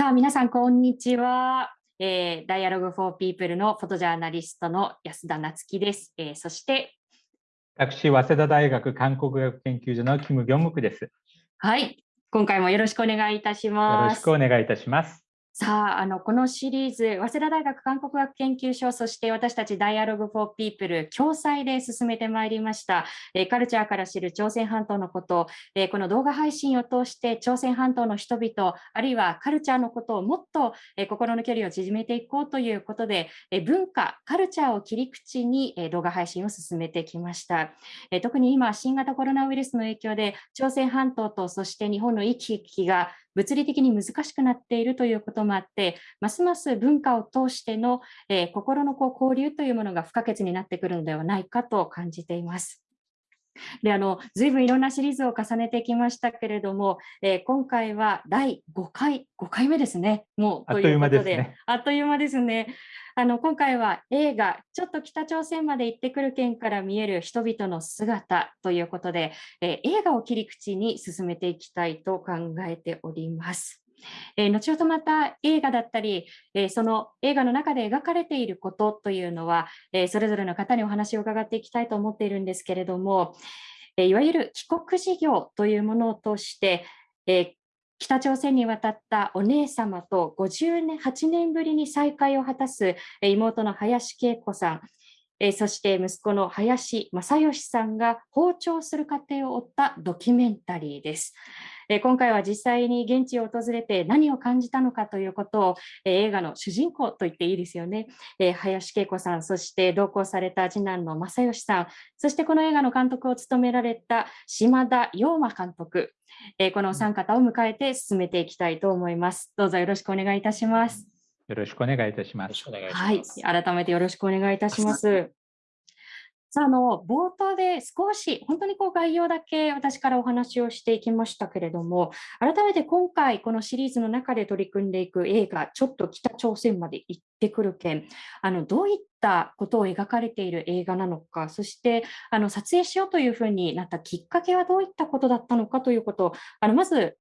さあ、皆さん、こんにちは。えー、Dialogue for People のフォトジャーナリストの安田夏樹です。えー、そして、私、早稲田大学韓国学研究所のキム・ギョムクです。はい、今回もよろしくお願いいたします。よろしくお願いいたします。さあ、あの、このシリーズ、早稲田大学韓国学研究所、そして私たち Dialogue for People 共催で進めてまいりました、えー、カルチャーから知る朝鮮半島のこと、えー、この動画配信を通して朝鮮半島の人々、あるいはカルチャーのことをもっと、えー、心の距離を縮めていこうということで、え文化、カルチャーを切り口に、え動画配信を進めてきました、え特に今、新型コロナウイルスの影響で、朝鮮半島とそして日本の行き来が物理的に難しくなっているということもあって、ますます文化を通しての、えー、心のこう交流というものが不可欠になってくるのではないかと感じています。であの随分いろんなシリーズを重ねてきましたけれども、えー、今回は第5回、5回目ですね、もうということで、あっという間ですね。あの今回は映画、ちょっと北朝鮮まで行ってくる県から見える人々の姿ということで、えー、映画を切り口に進めていきたいと考えております。えー、後ほどまた映画だったり、えー、その映画の中で描かれていることというのは、えー、それぞれの方にお話を伺っていきたいと思っているんですけれども、えいわゆる帰国事業というものを通して、え北朝鮮に渡ったお姉様と58年年ぶりに再会を果たす妹の林恵子さん、えそして息子の林正義さんが訪朝する過程を追ったドキュメンタリーです。え今回は実際に現地を訪れて何を感じたのかということを、え映画の主人公と言っていいですよね、え林恵子さん、そして同行された次男の正義さん、そしてこの映画の監督を務められた島田陽馬監督、えこのお三方を迎えて進めていきたいと思います。どうぞよろしくお願いいたします。よろしくお願いいたします。はい、改めてよろしくお願いいたします。さあ、あの、冒頭で少し、本当にこう概要だけ私からお話をしていきましたけれども、改めて今回、このシリーズの中で取り組んでいく映画、ちょっと北朝鮮まで行ってくる件、あの、どういったことを描かれている映画なのか、そして、あの、撮影しようというふうになったきっかけはどういったことだったのかということを、あの、まず、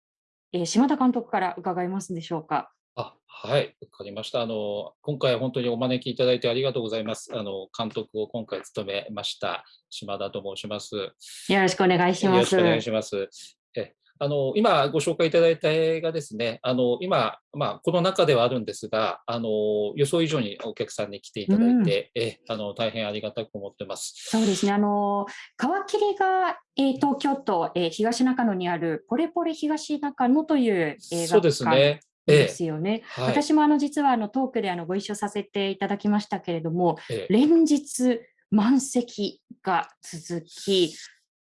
えー、島田監督から伺いますでしょうか。あ、はい、わかりました。あの、今回は本当にお招きいただいてありがとうございます。あの、監督を今回務めました、島田と申します。よろしくお願いします。よろしくお願いします。えあの今ご紹介いただいた映画ですね、あの今、まあ、この中ではあるんですが、あの予想以上にお客さんに来ていただいて、うん、えあの大変ありがたく思ってます。そうですね、あの皮切りが、えー、東京都、えー、東中野にあるポレポレ東中野という映画そうですね。ですよね。ええはい、私もあの実はあのトークであのご一緒させていただきましたけれども、え、連日満席が続き、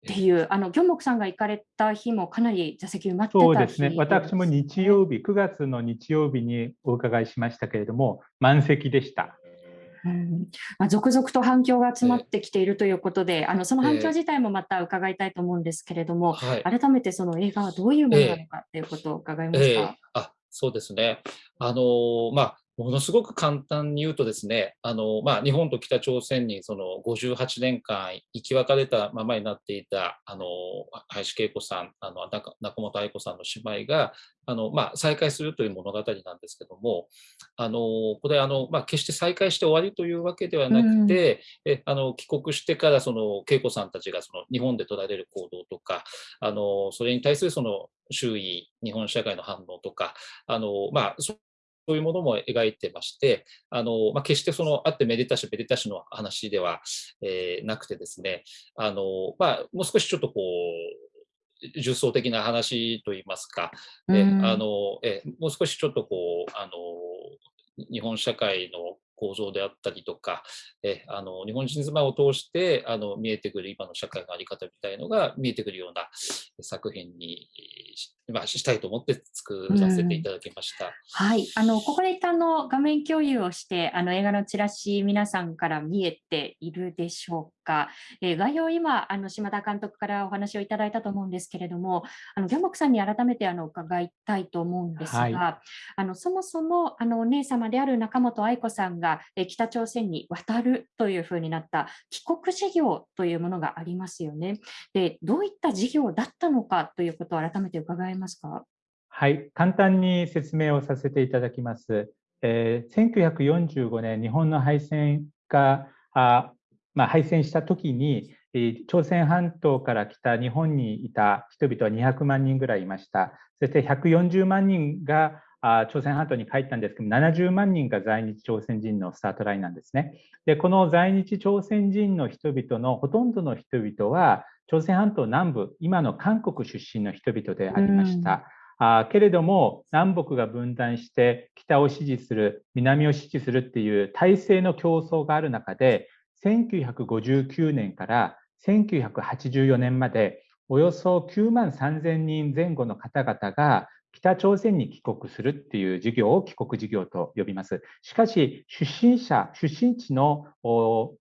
っていう、あの、ギョンモクさんが行かれた日もかなり座席埋まってたそうですね。私も日曜日、9月の日曜日にお伺いしましたけれども、満席でした。うん。まあ、続々と反響が集まってきているということで、えー、あのその反響自体もまた伺いたいと思うんですけれども、えー、改めてその映画はどういうものなのかということを伺いますか。えー、あそうですね。あのまあものすごく簡単に言うとですね、あのまあ、日本と北朝鮮にその58年間生き別れたままになっていたあの林恵子さん、あの中本愛子さんの姉妹があの、まあ、再会するという物語なんですけども、あのこれあの、まあ、決して再会して終わりというわけではなくて、うん、えあの帰国してからその恵子さんたちがその日本で取られる行動とか、あのそれに対するその周囲、日本社会の反応とか、あのまあ、そういうものも描いてまして、あのまあ、決してそのあってめでたしめでたしの話では、えー、なくてですね、あのまあ、もう少しちょっとこう、重層的な話といいますか、えあのえもう少しちょっとこうあの日本社会の構造であったりとか、えあの日本人妻を通してあの見えてくる今の社会の在り方みたいのが見えてくるような作品に、まあ、したいと思って作らせていただきました。うん、はい、あのここで一旦の画面共有をしてあの映画のチラシ皆さんから見えているでしょうか。えー、概要今あの島田監督からお話をいただいたと思うんですけれども、あのギャンボクさんに改めてあの伺いたいと思うんですが、はい、あのそもそもあのお姉様である中本愛子さんが北朝鮮に渡るというふうになった帰国事業というものがありますよね。で、どういった事業だったのかということを改めて伺えますか？はい、簡単に説明をさせていただきます。えー、1945年、日本の敗戦があ、まあ、敗戦した時に、朝鮮半島から来た日本にいた人々は200万人ぐらいいました。そして140万人が朝鮮半島に帰ったんですけど70万人が在日朝鮮人のスタートラインなんですね。でこの在日朝鮮人の人々のほとんどの人々は朝鮮半島南部今の韓国出身の人々でありました。あけれども南北が分断して北を支持する南を支持するっていう体制の競争がある中で1959年から1984年までおよそ9万3000人前後の方々が北朝鮮に帰国するっていう事業を帰国事業と呼びます。しかし、出身者、出身地の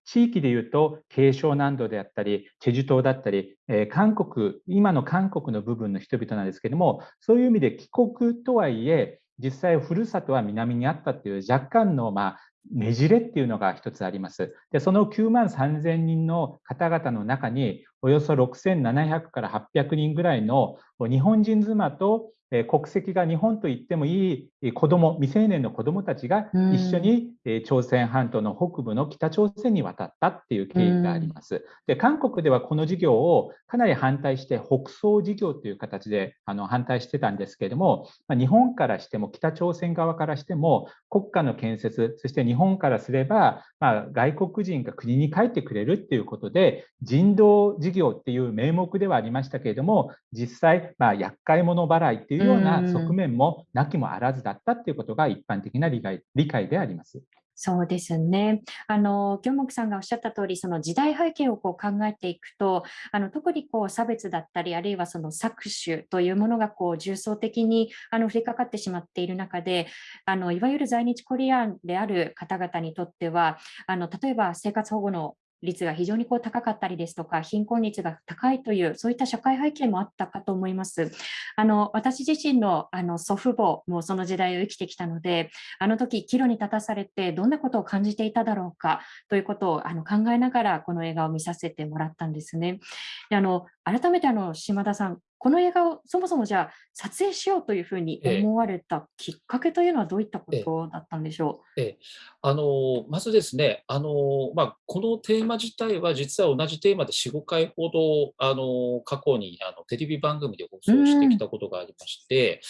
地域でいうと、慶尚南道であったり、チェジュ島だったり、え韓国、今の韓国の部分の人々なんですけども、そういう意味で帰国とはいえ、実際ふるさとは南にあったっていう若干の、まあ、ねじれっていうのが一つあります。で、その9万3000人の方々の中に、およそ6700から800人ぐらいの日本人妻と国籍が日本と言ってもいい子ども未成年の子どもたちが一緒に朝鮮半島の北部の北朝鮮に渡ったっていう経緯があります。で韓国ではこの事業をかなり反対して北総事業という形であの反対してたんですけれども、ま日本からしても北朝鮮側からしても国家の建設そして日本からすれば、まあ、外国人が国に帰ってくれるっていうことで人道事業っていう名目ではありましたけれども実際、まあ、厄介者払いっていういうような側面もなきもあらずだったっていうことが一般的な理解理解であります。そうですね。あの、京木さんがおっしゃった通り、その時代背景をこう考えていくと、あの特にこう差別だったり、あるいはその搾取というものがこう重層的にあの降りかかってしまっている中で、あのいわゆる在日コリアンである方々にとっては、あの例えば生活保護の率が非常にこう高かったりですとか、貧困率が高いという、そういった社会背景もあったかと思います。あの私自身のあの祖父母もその時代を生きてきたので、あの時岐路に立たされてどんなことを感じていただろうかということをあの考えながらこの映画を見させてもらったんですね。であの改めてあの島田さん、この映画をそもそもじゃあ撮影しようというふうに思われたきっかけというのはどういったことだったんでしょう？ええ。あのまずですね、あのまあ、このテーマ自体は実は同じテーマで4、5回ほどあの過去にあのテレビ番組で放送してきたことがありまして、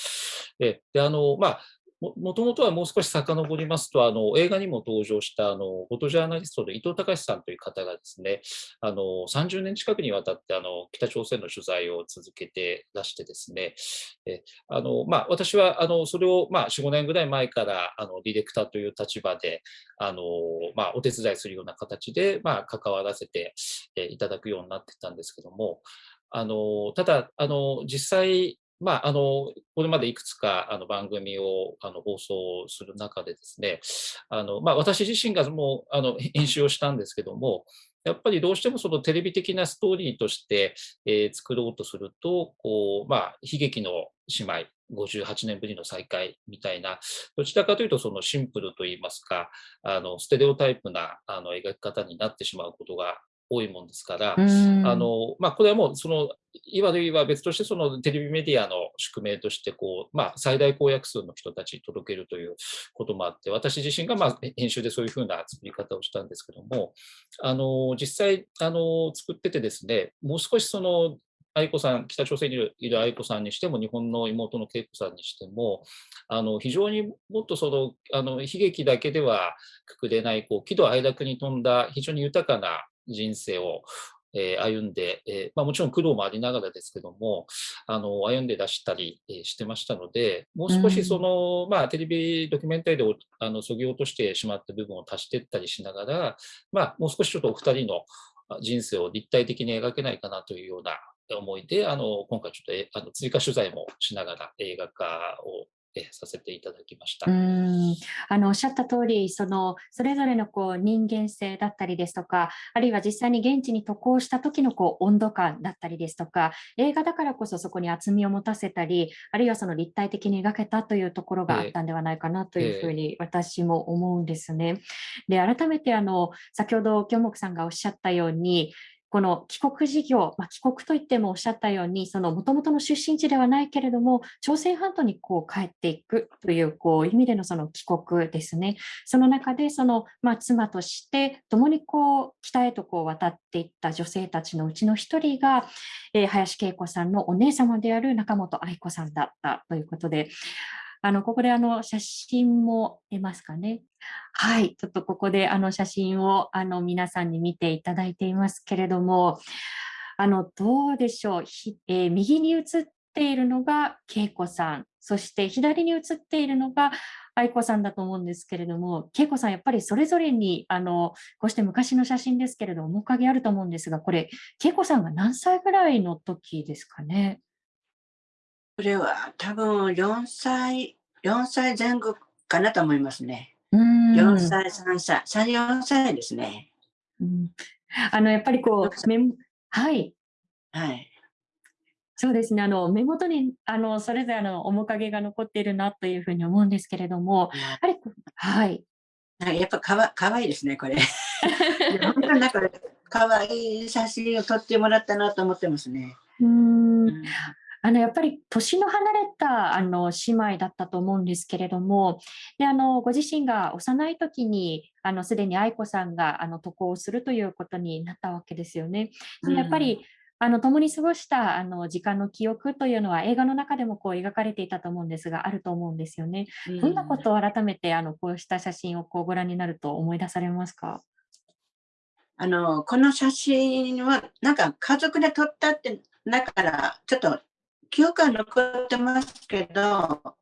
えであのまあ、もともとはもう少し遡りますと、あの映画にも登場したあのフォトジャーナリストの伊藤隆さんという方がですね、あの30年近くにわたってあの北朝鮮の取材を続けてらしてですね、えあのまあ、私はあのそれを、まあ、4、5年ぐらい前からあのディレクターという立場であの、まあ、お手伝いするような形で、まあ、関わらせていただくようになってたんですけども、あのただあの、実際まあ、あの、これまでいくつかあの番組をあの放送する中でですね、あの、まあ、私自身がもうあの編集をしたんですけども、やっぱりどうしてもそのテレビ的なストーリーとして、えー、作ろうとすると、こう、まあ、悲劇の姉妹、58年ぶりの再会みたいな、どちらかというとそのシンプルといいますか、あのステレオタイプなあの描き方になってしまうことが多いもんですから、あのまあ、これはもうそのいわゆるは別としてそのテレビメディアの宿命としてこう、まあ、最大公約数の人たちに届けるということもあって私自身がまあ編集でそういうふうな作り方をしたんですけどもあの実際あの作っててですねもう少しその愛子さん、北朝鮮にいる愛子さんにしても、日本の妹の恵子さんにしても、あの非常にもっとそのあの悲劇だけではくくれない、こう喜怒哀楽に富んだ非常に豊かな人生を、えー、歩んで、えー、まあ、もちろん苦労もありながらですけども、あの歩んで出したり、えー、してましたので、もう少しその、うん、まあ、テレビドキュメンタリーであのそぎ落としてしまった部分を足していったりしながら、まあ、もう少しちょっとお二人の人生を立体的に描けないかなというような思いで、あの今回ちょっとあの追加取材もしながら映画化をさせていただきました。うんあのおっしゃった通りそのそれぞれのこう人間性だったりですとかあるいは実際に現地に渡航した時のこう温度感だったりですとか映画だからこそそこに厚みを持たせたりあるいはその立体的に描けたというところがあったんではないかなというふうに私も思うんですね。で改めてあの先ほど京木さんがおっしゃったようにこの帰国事業、まあ、帰国といってもおっしゃったように、その元々の出身地ではないけれども、朝鮮半島にこう帰っていくというこう意味でのその帰国ですね。その中でその、まあ、妻として共にこう北へとこう渡っていった女性たちのうちの一人が、えー、林恵子さんのお姉様である中本愛子さんだったということで、あの、ここであの、写真も出ますかね。はい、ちょっとここであの写真をあの皆さんに見ていただいていますけれども、あの、どうでしょう。えー、右に写っているのが恵子さん、そして左に写っているのが愛子さんだと思うんですけれども、恵子さん、やっぱりそれぞれに、あの、こうして昔の写真ですけれども、面影あると思うんですが、これ、恵子さんが何歳ぐらいの時ですかね？これは多分4歳、4歳前後かなと思いますね。4歳、3歳、3、4歳ですね。うん、あの、やっぱりこう、メはい。はい。そうですね。あの、目元に、あの、それぞれの面影が残っているなというふうに思うんですけれども、やはり、はい。やっぱかわかわいいですね、これ。本当になんか、かわいい写真を撮ってもらったなと思ってますね。うん。あのやっぱり年の離れたあの姉妹だったと思うんですけれども、であのご自身が幼い時にあのすでに愛子さんがあの渡航するということになったわけですよね。うん、やっぱりあの共に過ごしたあの時間の記憶というのは映画の中でもこう描かれていたと思うんですがあると思うんですよね。うん、どんなことを改めてあのこうした写真をこうご覧になると思い出されますか？あのこの写真はなんか家族で撮ったってだからちょっと記憶は残ってますけど、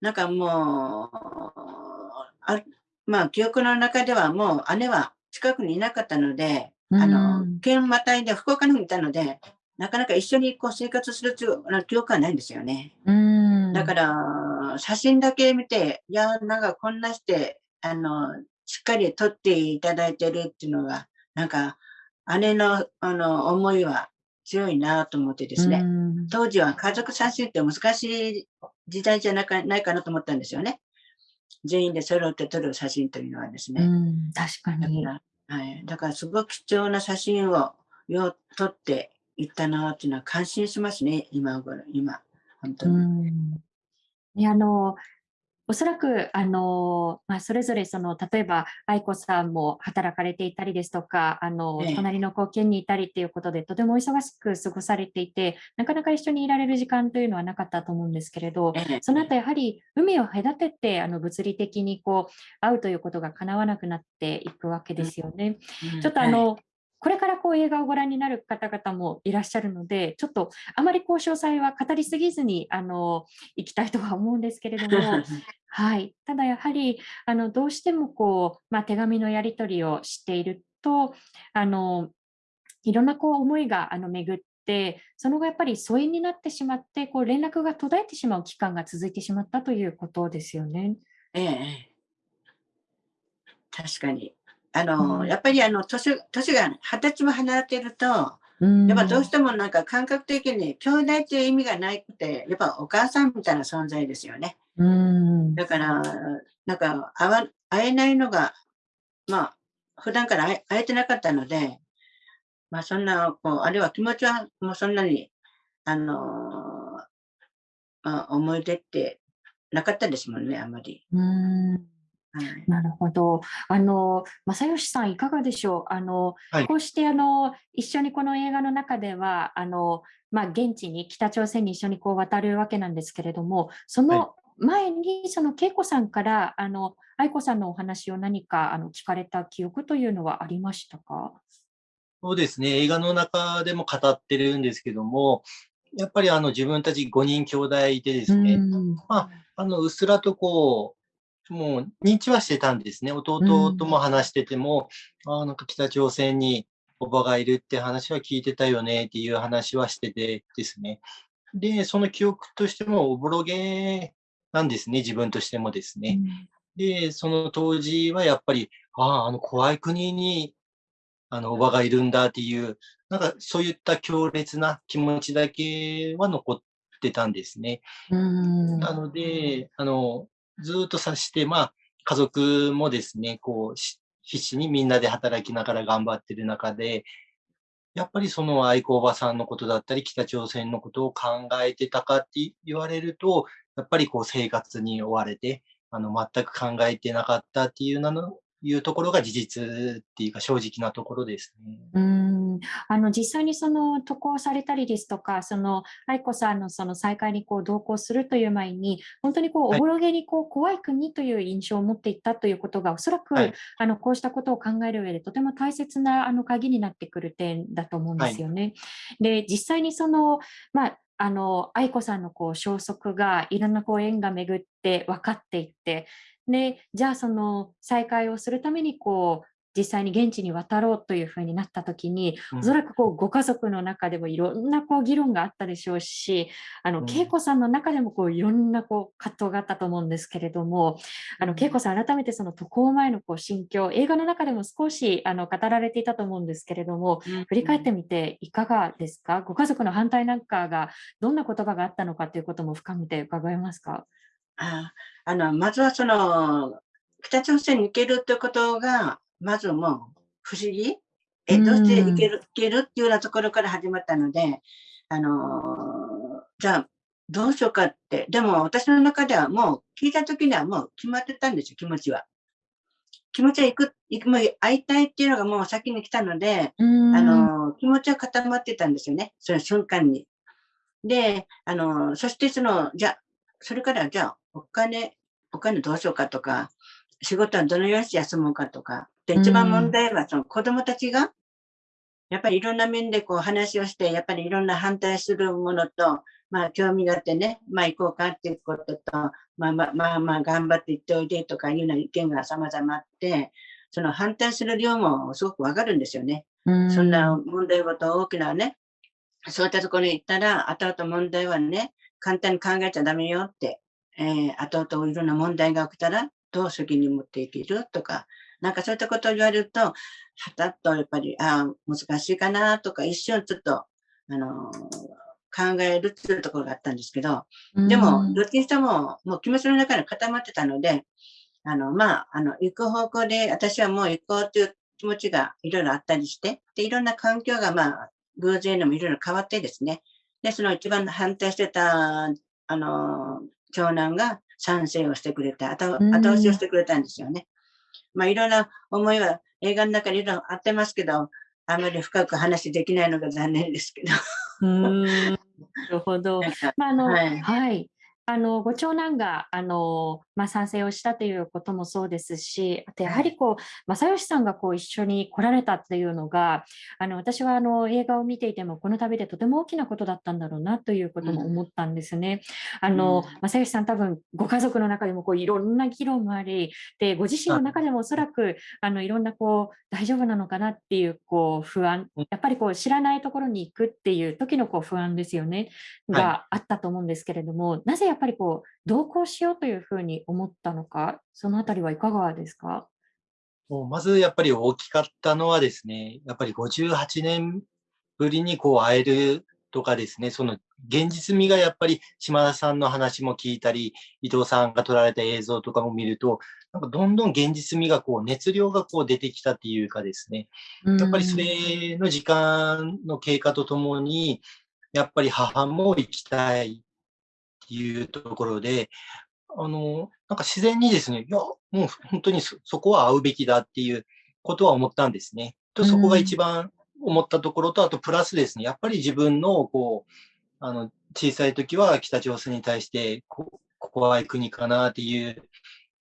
なんかもう、あまあ記憶の中ではもう姉は近くにいなかったので、あの、県またいで福岡にいたので、なかなか一緒にこう生活する記憶はないんですよね。だから、写真だけ見て、いや、なんかこんなして、あの、しっかり撮っていただいてるっていうのが、なんか、姉のあの思いは強いなと思ってですね、当時は家族写真って難しい時代じゃなかないかなと思ったんですよね。全員で揃って撮る写真というのはですね。確かにだから。はい。だからすごく貴重な写真をよ撮っていったなっていうのは感心しますね、今頃、今。本当に。ね、あの、おそらく、あの、まあ、それぞれその、例えば、愛子さんも働かれていたりですとか、あの、ええ、隣の貢献にいたりっていうことで、とても忙しく過ごされていて、なかなか一緒にいられる時間というのはなかったと思うんですけれど、え、その後やはり海を隔てて、あの、物理的にこう、会うということが叶わなくなっていくわけですよね。うん、ちょっとあの、はいこれからこう映画をご覧になる方々もいらっしゃるので、ちょっとあまりこう詳細は語りすぎずにあの行きたいとは思うんですけれども、はい、ただやはりあのどうしてもこう、まあ、手紙のやり取りをしていると、あのいろんなこう思いがあの巡って、その後やっぱり疎遠になってしまって、こう連絡が途絶えてしまう期間が続いてしまったということですよね。ええ、確かに。あの、うん、やっぱりあの年年が二十歳も離れてると、やっぱどうしてもなんか感覚的に兄弟っていう意味がないくて、やっぱお母さんみたいな存在ですよね。うん、だから、なんか会わ会えないのが、まあ、普段から会えてなかったので、まあそんな、こう、あるいは気持ちはもうそんなに、あのまあ、思い出ってなかったですもんね、あんまり。うんなるほど。あの、正義さん、いかがでしょう？あの、はい、こうしてあの一緒にこの映画の中では、あの、まあ、現地に北朝鮮に一緒にこう渡るわけなんですけれども、その前に、その恵子さんから、あの、愛子さんのお話を何かあの聞かれた記憶というのはありましたか？そうですね。映画の中でも語ってるんですけども、やっぱりあの自分たち5人兄弟でですね、まあ、あの、うっすらとこう、もう認知はしてたんですね。弟とも話してても、うん、あなんか北朝鮮におばがいるって話は聞いてたよねっていう話はしててですね。で、その記憶としてもおぼろげなんですね、自分としてもですね。うん、で、その当時はやっぱり、ああ、あの怖い国にあのおばがいるんだっていう、なんかそういった強烈な気持ちだけは残ってたんですね。うん、なので、あの、ずっとさして、まあ、家族もですね、こう、必死にみんなで働きながら頑張ってる中で、やっぱりその愛子おばさんのことだったり、北朝鮮のことを考えてたかって言われると、やっぱりこう生活に追われて、あの、全く考えてなかったっていうなのいうところが事実っていうか正直なところですね。うんあの実際にその渡航されたりですとか、その愛子さんのその再会にこう同行するという前に、本当にこうおぼろげにこう怖い国という印象を持っていったということが、おそらく、はい、あのこうしたことを考える上でとても大切なあの鍵になってくる点だと思うんですよね。はい、で実際にその、まああの愛子さんのこう消息がいろんなこう縁が巡って分かっていってで、じゃあその再会をするためにこう実際に現地に渡ろうというふうになった時に、おそらくこうご家族の中でもいろんなこう議論があったでしょうし、あの、恵子さんの中でもこういろんなこう葛藤があったと思うんですけれども、あの、恵子さん改めてその渡航前のこう心境、映画の中でも少しあの語られていたと思うんですけれども、振り返ってみていかがですか？ご家族の反対なんかがどんな言葉があったのかということも深めて伺えますか？ああの、まずはその、北朝鮮に行けるってことが、まずもう不思議？え、どうして行ける、行けるっていうようなところから始まったので、あのじゃあ、どうしようかって。でも私の中ではもう聞いた時にはもう決まってたんですよ、気持ちは。気持ちは行く、行く、もう会いたいっていうのがもう先に来たので、あの気持ちは固まってたんですよね、その瞬間に。で、あのそしてその、じゃあ、それからじゃあ、お金、お金どうしようかとか、仕事はどのようにして休もうかとか。で、一番問題はその子供たちが、やっぱりいろんな面でこう話をして、やっぱりいろんな反対するものと、まあ興味があってね、まあ行こうかっていうことと、まあまあまあまあ頑張って行っておいでとかいうような意見が様々あって、その反対する量もすごくわかるんですよね。そんな問題ごと大きなね、そういったところに行ったら、後々問題はね、簡単に考えちゃダメよって、えー、後々いろんな問題が起きたら、どう責任持っていけるとか、なんかそういったことを言われると、はたっとやっぱり、ああ、難しいかなとか、一瞬ちょっと、あのー、考えるっていうところがあったんですけど、でも、どっちにしても、もう気持ちの中に固まってたので、あの、まあ、あの、行く方向で、私はもう行こうという気持ちがいろいろあったりして、で、いろんな環境が、まあ、偶然でもいろいろ変わってですね、で、その一番反対してた、あの、長男が賛成をしてくれた、後後押しをしてくれたんですよね。まあ、いろんな思いは映画の中にいろいろあってますけど、あまり深く話できないのが残念ですけど。なるほど。まあ、あの、はい、はい。あのご長男があの、まあ、賛成をしたということもそうですし、あとやはりこう正義さんがこう一緒に来られたっていうのが、あの私はあの映画を見ていても、この旅でとても大きなことだったんだろうなということも思ったんですね。うん、あの、正義さん、多分ご家族の中でもこういろんな議論もあり、でご自身の中でもおそらくあのいろんなこう大丈夫なのかなっていうこう不安、やっぱりこう知らないところに行くっていう時のこう不安ですよね、があったと思うんですけれども、はい、なぜっぱりこう同行しようというふうに思ったのか、そのあたりはいかがですか？もうまずやっぱり大きかったのはですね、やっぱり58年ぶりにこう会えるとかですね、その現実味がやっぱり島田さんの話も聞いたり、伊藤さんが撮られた映像とかも見ると、なんかどんどん現実味がこう熱量がこう出てきたっていうかですね、やっぱりそれの時間の経過とともに、やっぱり母も行きたいいうところで、あの、なんか自然にですね、いや、もう本当にそこは会うべきだっていうことは思ったんですね。と、そこが一番思ったところと、あとプラスですね、やっぱり自分の、こう、あの、小さい時は北朝鮮に対して、こ怖い国かなっていう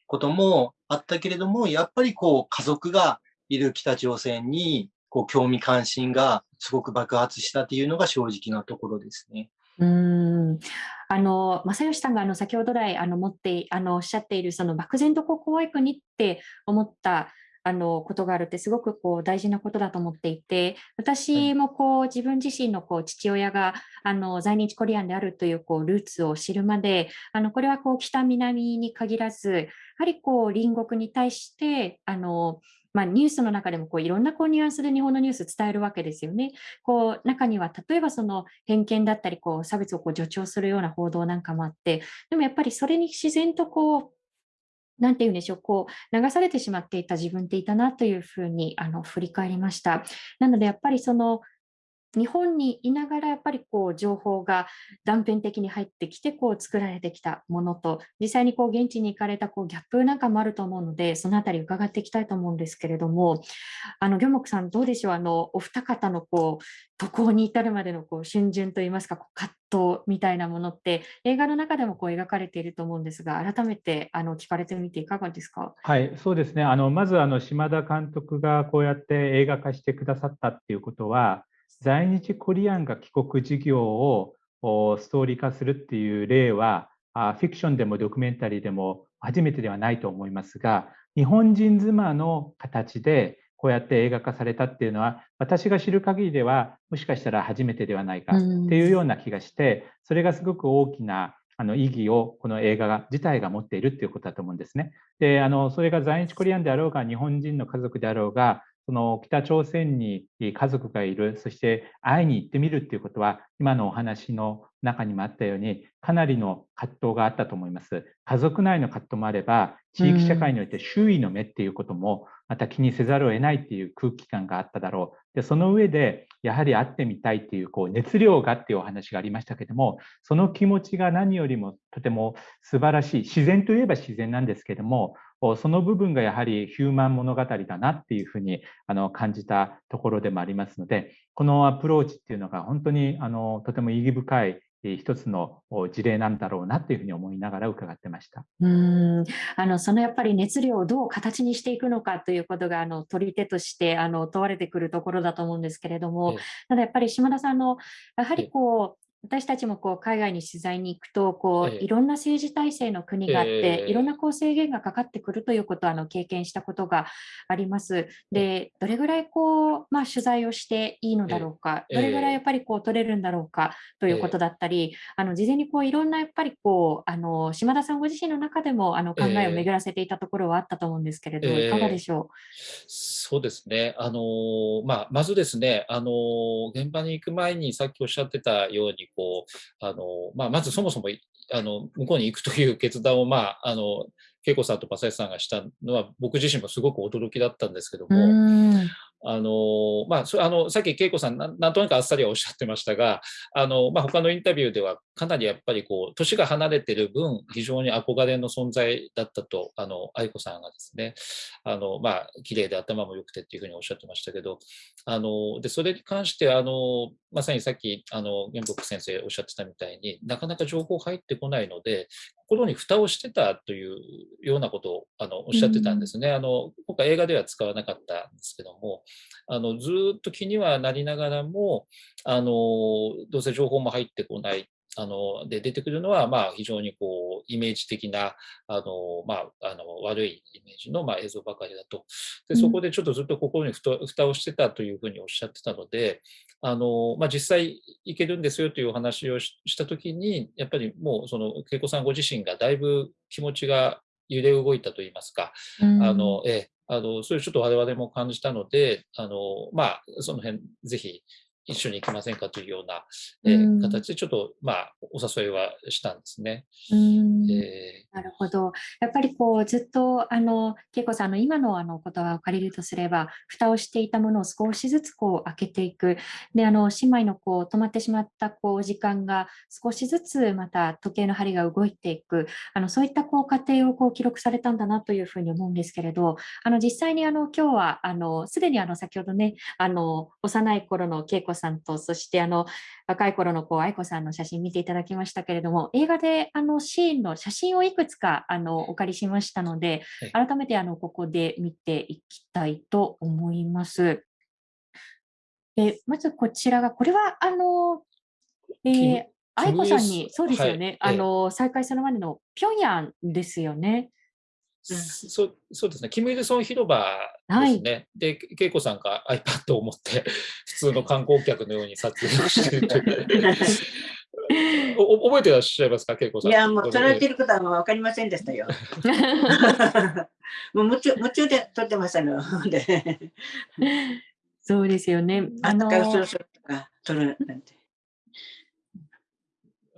こともあったけれども、やっぱりこう、家族がいる北朝鮮に、こう、興味関心がすごく爆発したっていうのが正直なところですね。うん。あの正義さんがあの先ほど来あの持ってあのおっしゃっているその漠然とこう怖い国って思ったあのことがあるってすごくこう大事なことだと思っていて私もこう自分自身のこう父親があの在日コリアンであるというこうルーツを知るまであのこれはこう北南に限らずやはりこう隣国に対してあのまあ、ニュースの中でもこういろんなこうニュアンスで日本のニュース伝えるわけですよね。こう中には例えばその偏見だったりこう差別をこう助長するような報道なんかもあってでもやっぱりそれに自然とこうなんて言うんでしょう、こう流されてしまっていた自分っていたなというふうにあの振り返りました。なのでやっぱりその日本にいながらやっぱりこう情報が断片的に入ってきてこう作られてきたものと実際にこう現地に行かれたこうギャップなんかもあると思うのでそのあたり伺っていきたいと思うんですけれどもあの魚木さんどうでしょう？あのお二方のこう渡航に至るまでのこう春巡といいますかこう葛藤みたいなものって映画の中でもこう描かれていると思うんですが改めてあの聞かれてみていかがですか？はいそうですね。あのまずあの島田監督がこうやって映画化してくださったっていうことは在日コリアンが帰国事業をストーリー化するっていう例はフィクションでもドキュメンタリーでも初めてではないと思いますが日本人妻の形でこうやって映画化されたっていうのは私が知る限りではもしかしたら初めてではないかっていうような気がしてそれがすごく大きなあの意義をこの映画が自体が持っているっていうことだと思うんですね。であのそれが在日コリアンであろうが日本人の家族であろうがその北朝鮮に家族がいる、そして会いに行ってみるっていうことは、今のお話の中にもあったように、かなりの葛藤があったと思います。家族内の葛藤もあれば、地域社会において周囲の目っていうことも、また気にせざるを得ないっていう空気感があっただろう。で、その上で、やはり会ってみたいっていう、こう、熱量がっていうお話がありましたけども、その気持ちが何よりもとても素晴らしい。自然といえば自然なんですけども、その部分がやはりヒューマン物語だなっていうふうにあの感じたところでもありますので、このアプローチっていうのが本当にあのとても意義深い一つの事例なんだろうなっていうふうに思いながら伺ってました。うん。あのそのやっぱり熱量をどう形にしていくのかということがあの取り手としてあの問われてくるところだと思うんですけれども、ただやっぱり島田さんのやはりこう私たちもこう海外に取材に行くとこう、いろんな政治体制の国があって、いろんなこう制限がかかってくるということをあの経験したことがあります。でどれぐらいこう、まあ、取材をしていいのだろうか、どれぐらいやっぱりこう取れるんだろうかということだったり、あの事前にこういろんなやっぱりこうあの島田さんご自身の中でもあの考えを巡らせていたところはあったと思うんですけれど、いかがでしょう？そうですね、あのまあ、まずですね、あの現場に行く前にさっきおっしゃってたようにこうあの、まあ、まずそもそもあの向こうに行くという決断を、まあ、あの恵子さんと正義さんがしたのは僕自身もすごく驚きだったんですけども、あのまあ、そあのさっき恵子さんなんとなくあっさりはおっしゃってましたがあの、まあ、他のインタビューではかなりやっぱりこう年が離れてる分非常に憧れの存在だったとあの愛子さんがですねあの、まあ綺麗で頭も良くてっていうふうにおっしゃってましたけどあのでそれに関してあのまさにさっきあの玄北先生おっしゃってたみたいになかなか情報入ってこないので心に蓋をしてたというようなことをあのおっしゃってたんですね。あの今回映画では使わなかったんですけどもあのずっと気にはなりながらもあのどうせ情報も入ってこないあので出てくるのは、まあ、非常にこうイメージ的なあの、まあ、あの悪いイメージの、まあ、映像ばかりだと。でそこでちょっとずっと心にふた蓋をしてたというふうにおっしゃってたのであの、まあ、実際いけるんですよというお話をした時にやっぱりもうその恵子さんご自身がだいぶ気持ちが揺れ動いたといいますか、あのえあのそういうちょっと我々も感じたのであの、まあ、その辺ぜひ一緒に行きませんかというような、えー、形でちょっと、まあ、お誘いはしたんですね。えー、なるほど。やっぱりこうずっとあの恵子さんの今のあの言葉を借りるとすれば蓋をしていたものを少しずつこう開けていく。であの姉妹のこう止まってしまったこう時間が少しずつまた時計の針が動いていく。あのそういったこう過程をこう記録されたんだなというふうに思うんですけれどあの実際にあの今日はあのすでにあの先ほどねあの幼い頃の恵子さんとそしてあの若い頃のこう愛子さんの写真見ていただきましたけれども映画であのシーンの写真をいくつかあのお借りしましたので、改めてあのここで見ていきたいと思います。えまずこちらがこれはあの、えー、愛子さんにそうですよね、はい、あの再開するまでのピョンヤンですよね。そそうですね、キム・イルソン広場ですね。はい、で、恵子さんが iPad を持って、普通の観光客のように撮影をしていると お覚えてらっしゃいますか、恵子さん。いや、もう撮られていることは分かりませんでしたよ。もう夢中夢中で撮ってましたので。そうですよね。あのー、撮るなんて。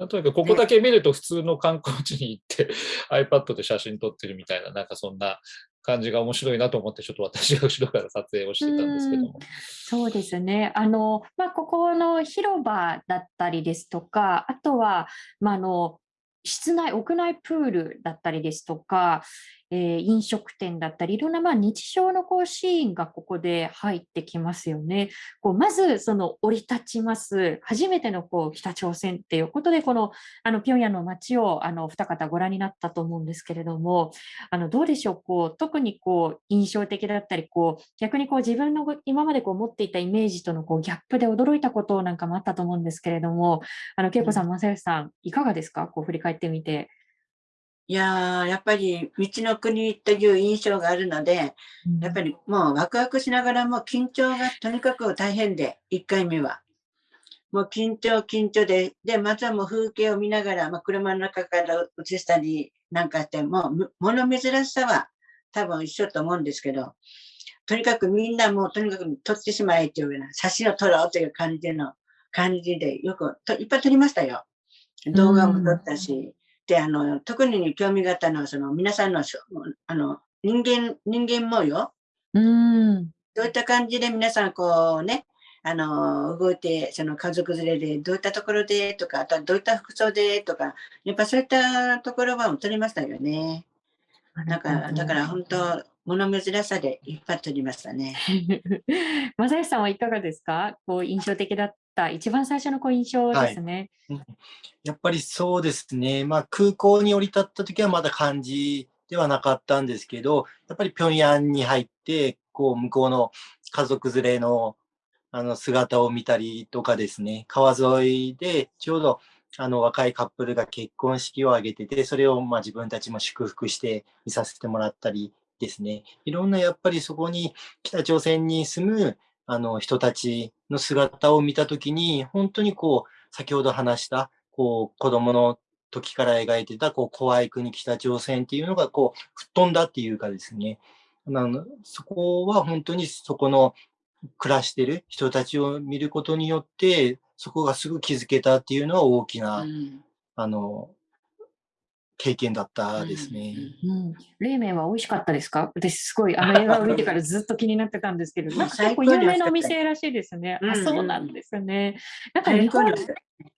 とにかくここだけ見ると普通の観光地に行って iPad で写真撮ってるみたいな、なんかそんな感じが面白いなと思って、ちょっと私が後ろから撮影をしてたんですけども。そうですね。あの、まあ、ここの広場だったりですとか、あとは、まあ、あの、室内、屋内プールだったりですとか、えー、飲食店だったり、いろんなまあ日常のこうシーンがここで入ってきますよね。こうまずその降り立ちます、初めてのこう北朝鮮っていうことで、このあの平壌の街をあの二方ご覧になったと思うんですけれども、あのどうでしょう、こう特にこう印象的だったり、こう逆にこう自分の今までこう持っていたイメージとのこうギャップで驚いたことなんかもあったと思うんですけれども、あの恵子さん、正義さん、いかがですか、こう振り返ってみて。いやー、やっぱり道の国という印象があるので、やっぱりもうワクワクしながらも緊張がとにかく大変で、1回目は。もう緊張、緊張で、で、まずはもう風景を見ながら、まあ、車の中から映したりなんかして、もう物珍しさは多分一緒と思うんですけど、とにかくみんなもうとにかく撮ってしまえというような、写真を撮ろうという感じの感じで、よくといっぱい撮りましたよ。動画も撮ったし、で、あの、特に興味があったのは、その、皆さんの、あの、人間、人間模様。うん。どういった感じで皆さん、こうね、あの、動いて、その家族連れで、どういったところでとか、あとはどういった服装でとか、やっぱそういったところは撮りましたよね。だから、だから本当、物珍さでいっぱい撮りましたね。正義さんはいかがですか？こう印象的だった一番最初のこう印象ですね、はい、やっぱりそうですね。まあ空港に降り立った時はまだ感じではなかったんですけど、やっぱり平壌に入って、こう向こうの家族連れのあの姿を見たりとかですね、川沿いでちょうどあの若いカップルが結婚式を挙げてて、それをまあ自分たちも祝福して見させてもらったりですね、いろんなやっぱりそこに北朝鮮に住むあの人たちの姿を見たときに、本当にこう、先ほど話した、こう、子供の時から描いてた、こう、怖い国北朝鮮っていうのが、こう、吹っ飛んだっていうかですね、あのそこは本当にそこの暮らしてる人たちを見ることによって、そこがすぐ気づけたっていうのは大きな、うん、あの、経験だったですね。うん、冷麺は美味しかったですか？私すごいあの映画を見てからずっと気になってたんですけど、なんか結構有名なお店らしいですね。あ、そうなんですね。なんか日本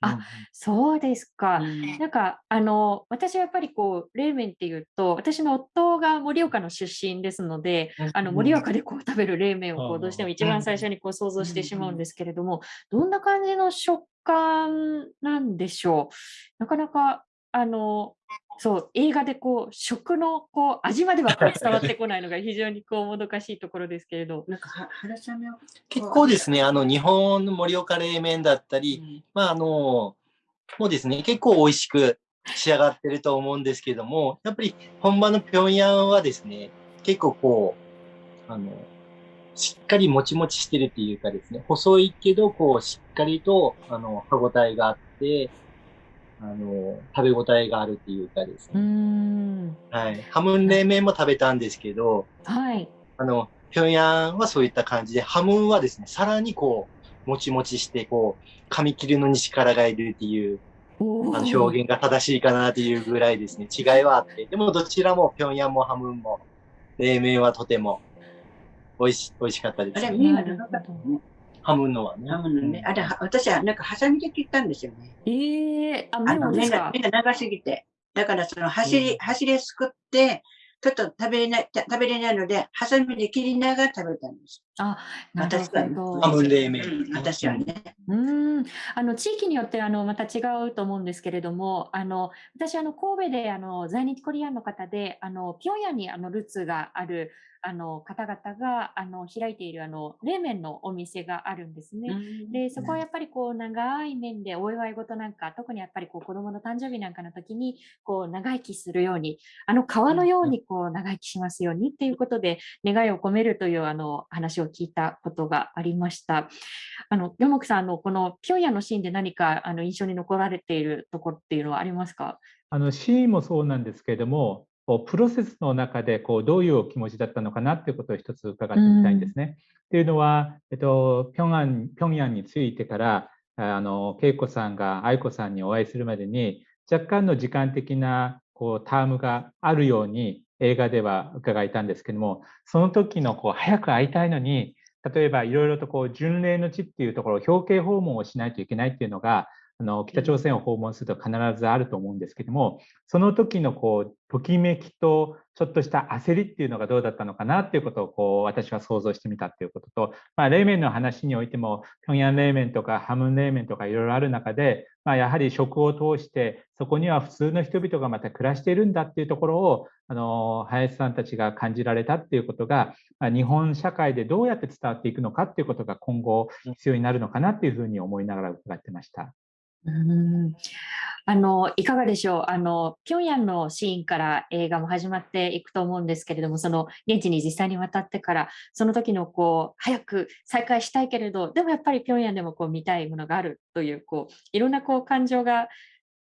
あ、そうですか。なんかあの私はやっぱりこう冷麺っていうと、私の夫が盛岡の出身ですので、あの盛岡でこう食べる冷麺をこうどうしても一番最初にこう想像してしまうんですけれども、どんな感じの食感なんでしょう？なかなかあのそう映画でこう食のこう味まではこう 伝わってこないのが非常にこうもどかしいところですけれど。なんか結構ですね、あの日本の盛岡冷麺だったり、うん、まああのもうですね、結構美味しく仕上がってると思うんですけども、やっぱり本場の平壌はですね、結構こう、あの、しっかりもちもちしてるっていうかですね、細いけど、こう、しっかりと、あの、歯ごたえがあって、あの、食べ応えがあるっていうかですね。はい。ハムン冷麺も食べたんですけど、はい。あの、平壌はそういった感じで、ハムンはですね、さらにこう、もちもちして、こう、噛み切るのに力がいるっていう、あの表現が正しいかなっていうぐらいですね、違いはあって、でもどちらも平壌もハムンも、冷麺はとても美味し美味しかったです、ね。ハムのはね。ハムのね。あれ、私はなんかハサミで切ったんですよね。ええー、あ、目が、目が長すぎて。だからその走り、走りすくって、ちょっと食べれない、食べれないので、ハサミで切りながら食べたんです。あ、なるほど。ハム冷麺。私はね。うん。あの、地域によって、あの、また違うと思うんですけれども、あの、私、あの、神戸で、あの、在日コリアンの方で、あの、平壌に、あの、ルーツがある、あの方々があの開いているあの冷麺のお店があるんですね。でそこはやっぱりこう長い面でお祝い事なんか特にやっぱりこう子供の誕生日なんかの時にこう長生きするようにあの川のようにこう長生きしますようにっていうことで願いを込めるというあの話を聞いたことがありました。あのヨモクさんあのこのピョンヤのシーンで何かあの印象に残られているところっていうのはありますか？あのシーンもそうなんですけれどもこうプロセスの中でこうどういう気持ちだったのかなっていうことを一つ伺ってみたいんですね。っていうのは、えっと、平壌平壌についてからあの恵子さんが愛子さんにお会いするまでに若干の時間的なこうタームがあるように映画では伺いたんですけども、その時のこう早く会いたいのに、例えばいろいろとこう巡礼の地っていうところ、表敬訪問をしないといけないっていうのが、あの北朝鮮を訪問すると必ずあると思うんですけども、その時のこうときめきとちょっとした焦りっていうのがどうだったのかなっていうことをこう私は想像してみたっていうことと、まあ、冷麺の話においても、平壌冷麺とかハムン冷麺とかいろいろある中で、まあ、やはり食を通して、そこには普通の人々がまた暮らしているんだっていうところを、あの林さんたちが感じられたっていうことが、まあ、日本社会でどうやって伝わっていくのかっていうことが今後必要になるのかなっていうふうに思いながら伺ってました。うん。あのいかがでしょう？あの、平壌のシーンから映画も始まっていくと思うんですけれども、その現地に実際に渡ってから、その時のこう早く再開したいけれど、でもやっぱり平壌でもこう見たいものがあるという、こういろんなこう感情が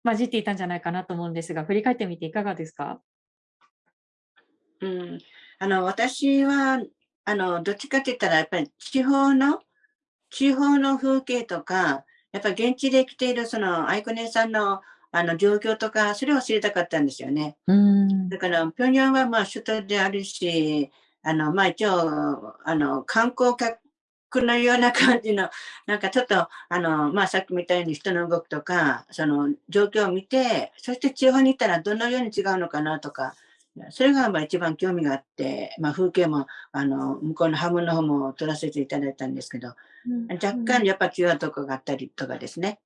混じっていたんじゃないかなと思うんですが、振り返ってみていかがですか、うん、あの私はあのどっちかって言ったら、やっぱり地方の地方の風景とか、やっぱ現地で来ているその愛子姉さんのあの状況とか、それを知りたかったんですよね。だから、平壌はまあ首都であるし、あのまあ一応あの観光客のような感じの、なんかちょっと、あの、まあ、さっきみたいに人の動きとか、その状況を見て、そして地方に行ったらどのように違うのかなとか、それがまあ一番興味があって、まあ、風景もあの向こうのハムの方も撮らせていただいたんですけど、若干やっぱ違うとこがあったりとかですね。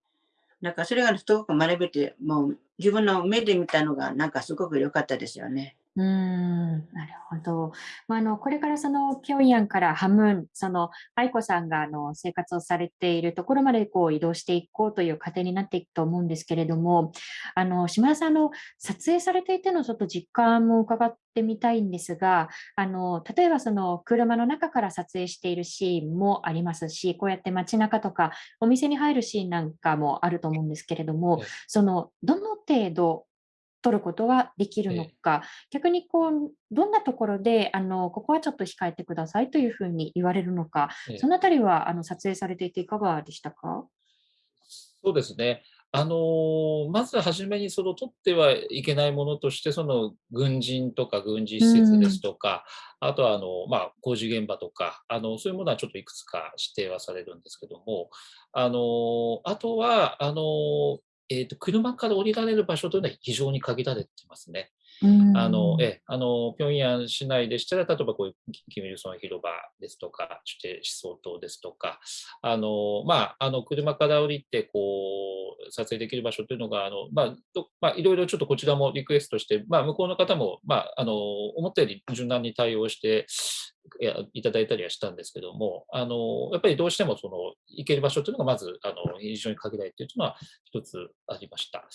なんかそれがすごく学べて、もう自分の目で見たのがなんかすごく良かったですよね。うん、なるほど。まあ、あの、これからその平壌からハムン、その愛子さんがあの生活をされているところまでこう移動していこうという過程になっていくと思うんですけれども、あの、島田さんの撮影されていてのちょっと実感も伺ってみたいんですが、あの、例えばその車の中から撮影しているシーンもありますし、こうやって街中とかお店に入るシーンなんかもあると思うんですけれども、その、どの程度取ることができるのか、逆にこうどんなところであのここはちょっと控えてくださいというふうに言われるのか、そのあたりはあの撮影されていていかがでしたか？そうですね。あのまず初めにその取ってはいけないものとして、その軍人とか軍事施設ですとか、あとはあの、まあ、工事現場とかあの、そういうものはちょっといくつか指定はされるんですけども、あのあとはあのえーと、車から降りられる場所というのは非常に限られてますね。あのえあの平壌市内でしたら、例えばこういうキム・イルソン広場ですとか、指定思想塔ですとか、あのまあ、あの車から降りてこう撮影できる場所というのが、あのまあまあ、いろいろちょっとこちらもリクエストして、まあ、向こうの方も、まあ、あの思ったより柔軟に対応して、いただいたりはしたんですけども、あのやっぱりどうしてもその行ける場所というのがまずあの非常に限られているというのは一つありました。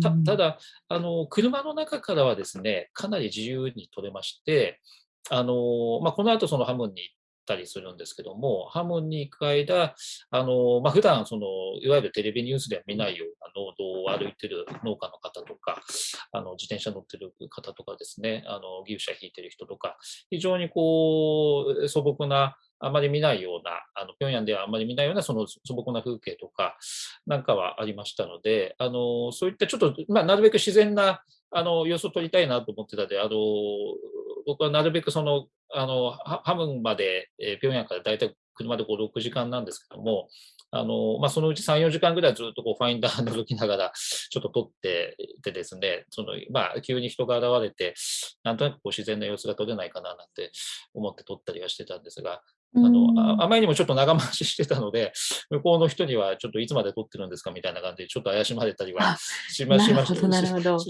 たただあの、車の中からはですねかなり自由に取れまして、あのまあ、この後そのハムに行ったりするんですけども、ハムに行く間、あのまあ、普段そのいわゆるテレビニュースでは見ないような農道を歩いてる農家の方とか、あの自転車乗ってる方とかですね、あの牛舎引いてる人とか、非常にこう素朴なあまり見ないような、あの平壌ではあまり見ないようなその素朴な風景とかなんかはありましたので、あのそういったちょっと、まあ、なるべく自然なあの様子を撮りたいなと思ってたで、あの僕はなるべくそのあのハムンまで、えー、平壌から大体車で5、6時間なんですけども、あのまあ、そのうち3、4時間ぐらいずっとこうファインダー覗きながら、ちょっと撮っていてですね、そのまあ、急に人が現れて、なんとなくこう自然な様子が撮れないかななんて思って撮ったりはしてたんですが、あのあまりにもちょっと長回ししてたので、向こうの人にはちょっといつまで撮ってるんですかみたいな感じで、ちょっと怪しまれたりは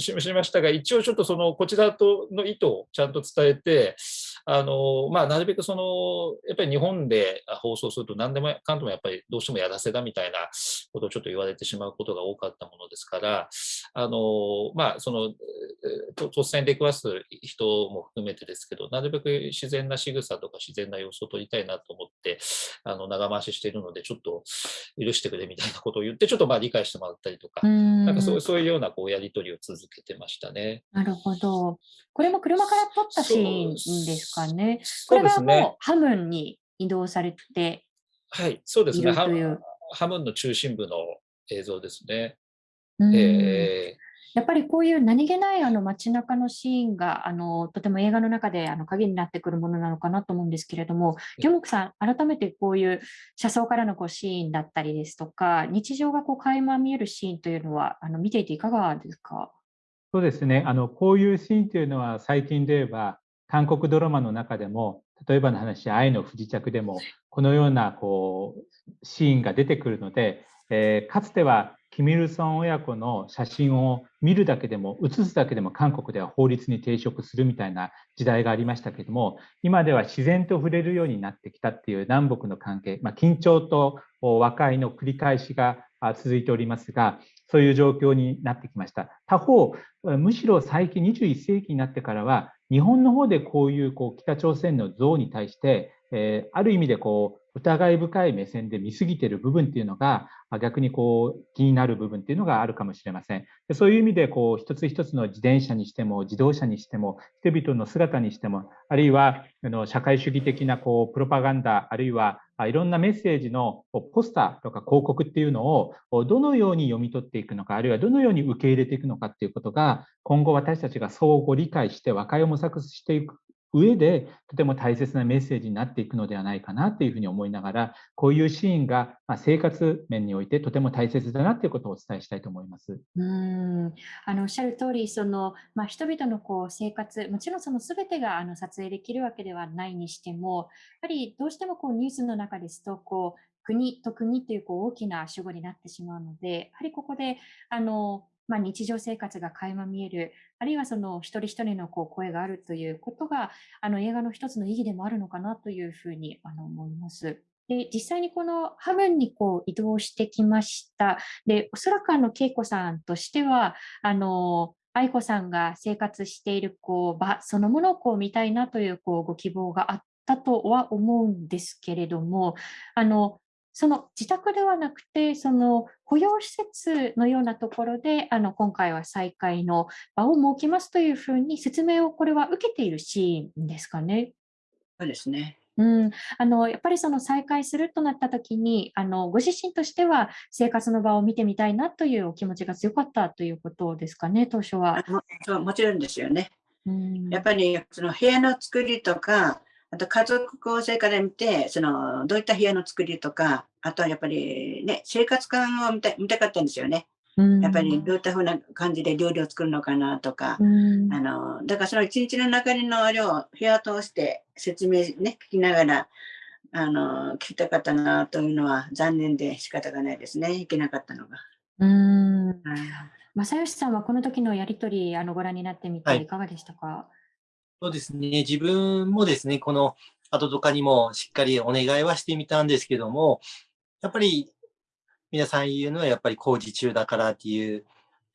しましましたが、一応ちょっとそのこちらとの意図をちゃんと伝えて、あのまあ、なるべくそのやっぱり日本で放送すると何でもかんでもやっぱりどうしてもやらせだみたいなことをちょっと言われてしまうことが多かったものですから、あのまあ、その突然出くわす人も含めてですけど、なるべく自然な仕草とか自然な様子を撮りたいなと思って、あの長回ししているので、ちょっと許してくれみたいなことを言って、ちょっとまあ理解してもらったりとか、んなんかそうそういうようなこうやり取りを続けてましたね。なるほど。これも車から撮ったシーンです。かね。これはもうハムンに移動されてはい、そうですね。ハムンの中心部の映像ですね。えー、やっぱりこういう何気ないあの街中のシーンがあのとても映画の中であの鍵になってくるものなのかなと思うんですけれども、ギョモクさん、改めてこういう車窓からのこうシーンだったりですとか、日常がこう垣間見えるシーンというのはあの見ていていかがですか？そうですね。あの、こういうシーンというのは最近で言えば、韓国ドラマの中でも、例えばの話、愛の不時着でも、このようなこうシーンが出てくるので、えー、かつてはキミルソン親子の写真を見るだけでも、写すだけでも韓国では法律に抵触するみたいな時代がありましたけども、今では自然と触れるようになってきたっていう南北の関係、まあ、緊張と和解の繰り返しが続いておりますが、そういう状況になってきました。他方、むしろ最近21世紀になってからは、日本の方でこういうこう北朝鮮の像に対して、え、ある意味でこう疑い深い目線で見すぎている部分っていうのが逆にこう気になる部分っていうのがあるかもしれません。でそういう意味でこう一つ一つの自転車にしても自動車にしても人々の姿にしてもあるいはあの社会主義的なこうプロパガンダあるいはいろんなメッセージのポスターとか広告っていうのをどのように読み取っていくのかあるいはどのように受け入れていくのかっていうことが今後私たちが相互理解して和解を模索していく上でとても大切なメッセージになっていくのではないかなというふうに思いながらこういうシーンが生活面においてとても大切だなということをお伝えしたいと思います。うんあのおっしゃる通りその、まあ、人々のこう生活もちろんその全てがあの撮影できるわけではないにしてもやはりどうしてもこうニュースの中ですとこう国と国というこう大きな主語になってしまうのでやはりここであのまあ、日常生活が垣間見える、あるいはその一人一人のこう声があるということが、あの映画の一つの意義でもあるのかなというふうにあの思います。で実際にこのハムンにこう移動してきました。で、おそらくあの恵子さんとしては、あの愛子さんが生活しているこう場そのものをこう見たいなというこうご希望があったとは思うんですけれども、あのその自宅ではなくて、その保養施設のようなところで、あの今回は再開の場を設けますというふうに説明をこれは受けているシーンですかね。そうですね。うん、あのやっぱりその再開するとなったときにあの、ご自身としては生活の場を見てみたいなというお気持ちが強かったということですかね、当初は。もそうもちろんですよね。うん、やっぱりその部屋の作りとか、あと家族構成から見て、その、どういった部屋の作りとか、あとはやっぱりね、生活感を見た見たかったんですよね。やっぱりどういったふうな感じで料理を作るのかなとか、あの、だからその一日の中にのあれを部屋通して説明ね、聞きながら、あの、聞きたかったなというのは残念で仕方がないですね、いけなかったのが。うん。正義さんはこの時のやりとり、あの、ご覧になってみてい。かがでしたか、はいそうですね。自分もですね、この後とかにもしっかりお願いはしてみたんですけども、やっぱり皆さん言うのはやっぱり工事中だからっていう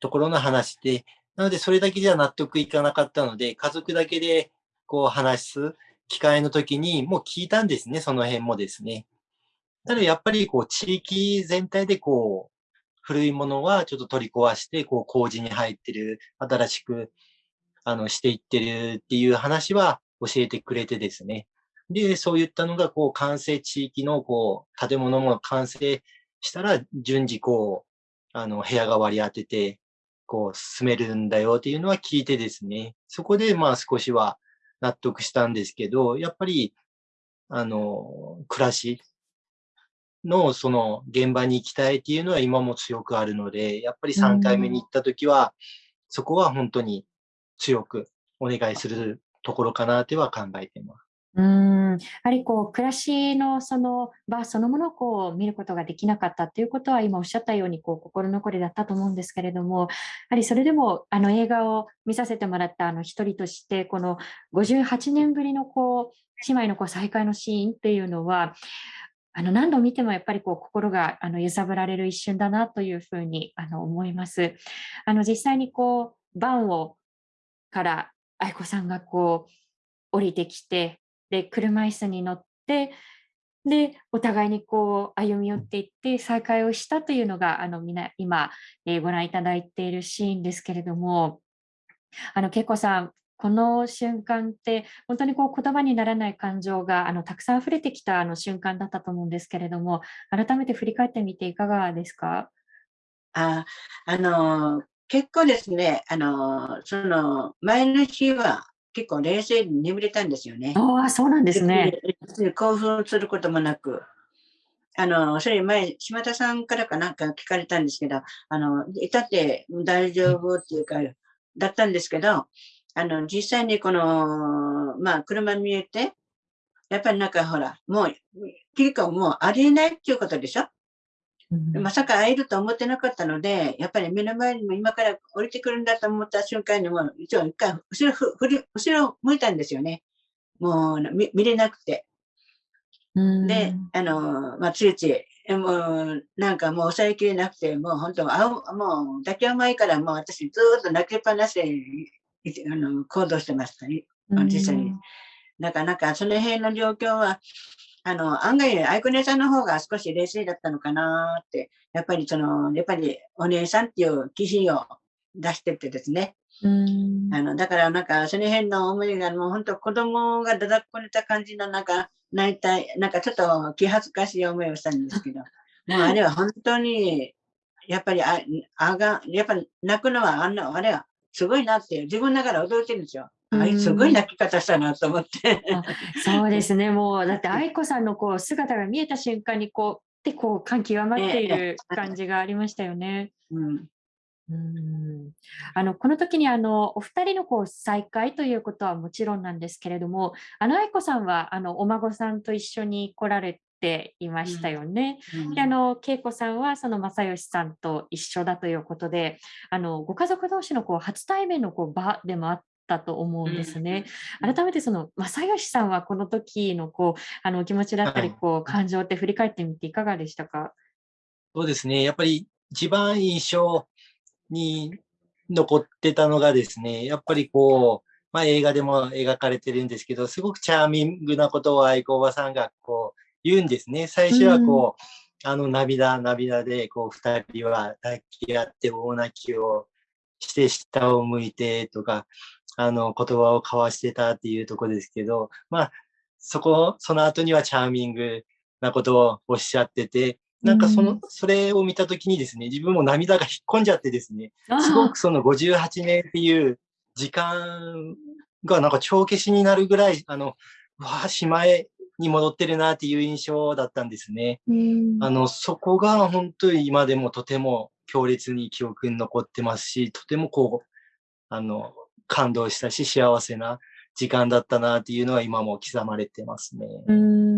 ところの話で、なのでそれだけじゃ納得いかなかったので、家族だけでこう話す機会の時にもう聞いたんですね、その辺もですね。ただやっぱりこう地域全体でこう古いものはちょっと取り壊して、こう工事に入ってる、新しくあの、していってるっていう話は教えてくれてですね。で、そういったのが、こう、完成地域の、こう、建物も完成したら、順次、こう、あの、部屋が割り当てて、こう、進めるんだよっていうのは聞いてですね。そこで、まあ、少しは納得したんですけど、やっぱり、あの、暮らしの、その、現場に行きたいっていうのは今も強くあるので、やっぱり3回目に行った時は、そこは本当に強くお願いするところかなとは考えています。うんやはりこう暮らしのその場そのものをこう見ることができなかったということは今おっしゃったようにこう心残りだったと思うんですけれどもやはりそれでもあの映画を見させてもらったあの一人としてこの58年ぶりのこう姉妹のこう再会のシーンっていうのはあの何度見てもやっぱりこう心があの揺さぶられる一瞬だなというふうにあの思います。あの実際にこうバンをから愛子さんがこう降りてきてで車椅子に乗ってでお互いにこう歩み寄っていって再会をしたというのがあのみな今、えー、ご覧いただいているシーンですけれどもあの恵子さんこの瞬間って本当にこう言葉にならない感情があのたくさん溢れてきたあの瞬間だったと思うんですけれども改めて振り返ってみていかがですか？ああの結構ですね、あの、その前の日は結構冷静に眠れたんですよね。ああ、そうなんですね。興奮することもなく。あの、それ前、島田さんからかなんか聞かれたんですけど、あの、いたって大丈夫っていうか、だったんですけど、あの、実際にこの、まあ、車見えて、やっぱりなんかほら、もう、結構もうありえないっていうことでしょ？まさか会えると思ってなかったので、やっぱり目の前にも今から降りてくるんだと思った瞬間にもう、一応一回後ろ振り、後ろ向いたんですよね。もう見見れなくて。で、あの、まあ、ついつい、もう、なんかもう抑えきれなくて、もう本当、あもう、抱き合う前からもう私ずっと泣きっぱなしで、あの、行動してましたね。実際に。なかなかその辺の状況は、あの、案外、アイコネさんの方が少し冷静だったのかなって、やっぱりその、やっぱりお姉さんっていう記事を出しててですね。うんあのだからなんかその辺の思いがもう本当子供がだだっこれた感じのなんか泣いたなんかちょっと気恥ずかしい思いをしたんですけど もうあれは本当にやっぱりああがやっぱ泣くのはあんなあれはすごいなって自分ながら驚いてるんですよ。あいすごい泣き方したなと思って。そうですね、もうだって愛子さんのこう姿が見えた瞬間にこうでこう感極まっている感じがありましたよね。うん。うん。あのこの時にあのお二人のこう再会ということはもちろんなんですけれども、あの愛子さんはあのお孫さんと一緒に来られていましたよね。うん、であの恵子さんはその正義さんと一緒だということで、あのご家族同士のこう初対面のこう場でもあったと思うんですね。改めてその正義さんはこの時のこうあのお気持ちだったりこう、はい、感情って振り返ってみていかがでしたか？そうですね。やっぱり一番印象に残ってたのがですね、やっぱりこう、まあ、映画でも描かれてるんですけど、すごくチャーミングなことを愛子おばさんがこう言うんですね。最初はこう、うん、あの涙、涙で、こう、二人は抱き合って大泣きをして下を向いてとか、あの、言葉を交わしてたっていうとこですけど、まあ、そこ、その後にはチャーミングなことをおっしゃってて、なんかその、それを見たときにですね、自分も涙が引っ込んじゃってですね、すごくその58年っていう時間がなんか帳消しになるぐらい、あの、わあ、島へに戻ってるなっていう印象だったんですね。あの、そこが本当に今でもとても強烈に記憶に残ってますし、とてもこう、あの、感動したし、幸せな時間だったなっていうのは今も刻まれてますね。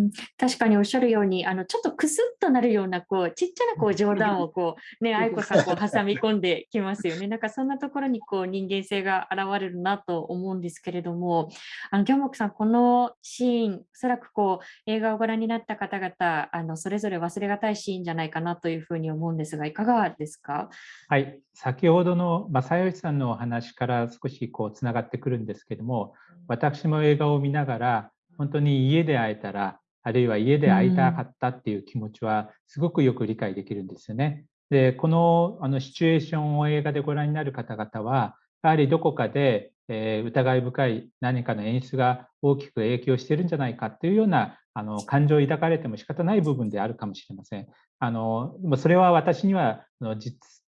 うん確かにおっしゃるようにあのちょっとクスッとなるようなこうちっちゃなこう冗談をこうね 愛子さんこう挟み込んできますよね。なんかそんなところにこう人間性が現れるなと思うんですけれどもあの行木さんこのシーンおそらくこう映画をご覧になった方々あのそれぞれ忘れがたいシーンじゃないかなというふうに思うんですがいかがですか？はい。先ほどの正義さんのお話から少しこうつながってくるんですけども私も映画を見ながら本当に家で会えたらあるいは家で会いたかったっていう気持ちはすごくよく理解できるんですよね。でこのあのシチュエーションを映画でご覧になる方々はやはりどこかで、えー、疑い深い何かの演出が大きく影響してるんじゃないかっていうようなあの感情を抱かれても仕方ない部分であるかもしれません。あのそれは私には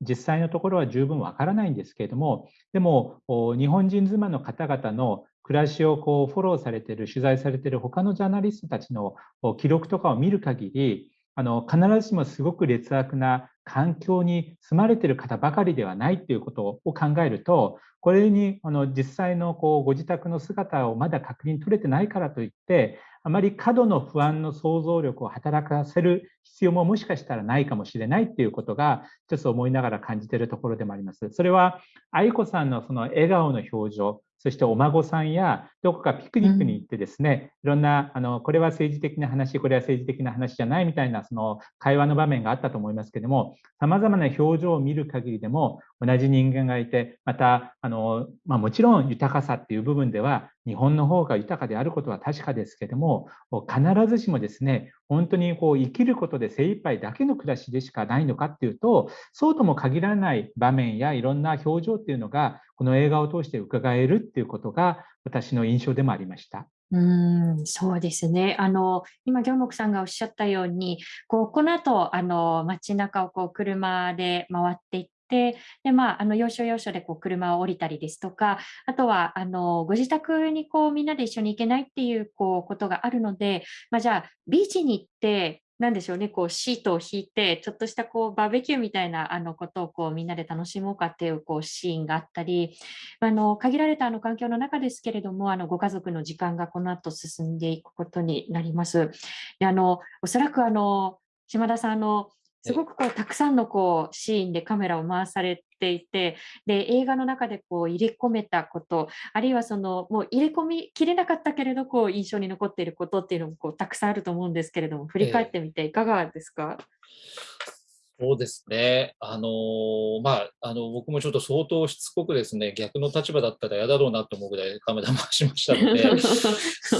実際のところは十分わからないんですけれどもでも日本人妻の方々の暮らしをこうフォローされている、取材されている他のジャーナリストたちの記録とかを見る限り、あの必ずしもすごく劣悪な環境に住まれている方ばかりではないということを考えると、これにあの実際のこうご自宅の姿をまだ確認取れてないからといって、あまり過度の不安の想像力を働かせる必要ももしかしたらないかもしれないということが、ちょっと思いながら感じているところでもあります。それは愛子さんのその笑顔の表情、そしてお孫さんやどこかピクニックに行ってですね、いろんなあのこれは政治的な話これは政治的な話じゃないみたいなその会話の場面があったと思いますけどもさまざまな表情を見る限りでも同じ人間がいてまたあの、まあ、もちろん豊かさっていう部分では日本の方が豊かであることは確かですけども必ずしもですね本当にこう生きることで精一杯だけの暮らしでしかないのかっていうとそうとも限らない場面やいろんな表情っていうのがこの映画を通して伺えるっていうことが私の印象でもありました。うんそうですねあの今、行木さんがおっしゃったようにこうこの後あの街中をこう車で回っていっ、でまあ、あの要所要所でこう車を降りたりですとか、あとはあのご自宅にこうみんなで一緒に行けないっていうこうことがあるので、まあ、じゃあビーチに行ってなんでしょうね、こうシートを引いて、ちょっとしたこうバーベキューみたいなあのことをこうみんなで楽しもうかっていうこうシーンがあったり、あの限られたあの環境の中ですけれども、あのご家族の時間がこの後進んでいくことになります。であのおそらくあの島田さんのすごくこうたくさんのこうシーンでカメラを回されていてで映画の中でこう入れ込めたことあるいはそのもう入れ込みきれなかったけれどこう印象に残っていることっていうのもこうたくさんあると思うんですけれども振り返ってみていかがですか、えそうですね。あのー、まあ、あの、僕もちょっと相当しつこくですね、逆の立場だったら嫌だろうなと思うぐらいカメラ回しましたので、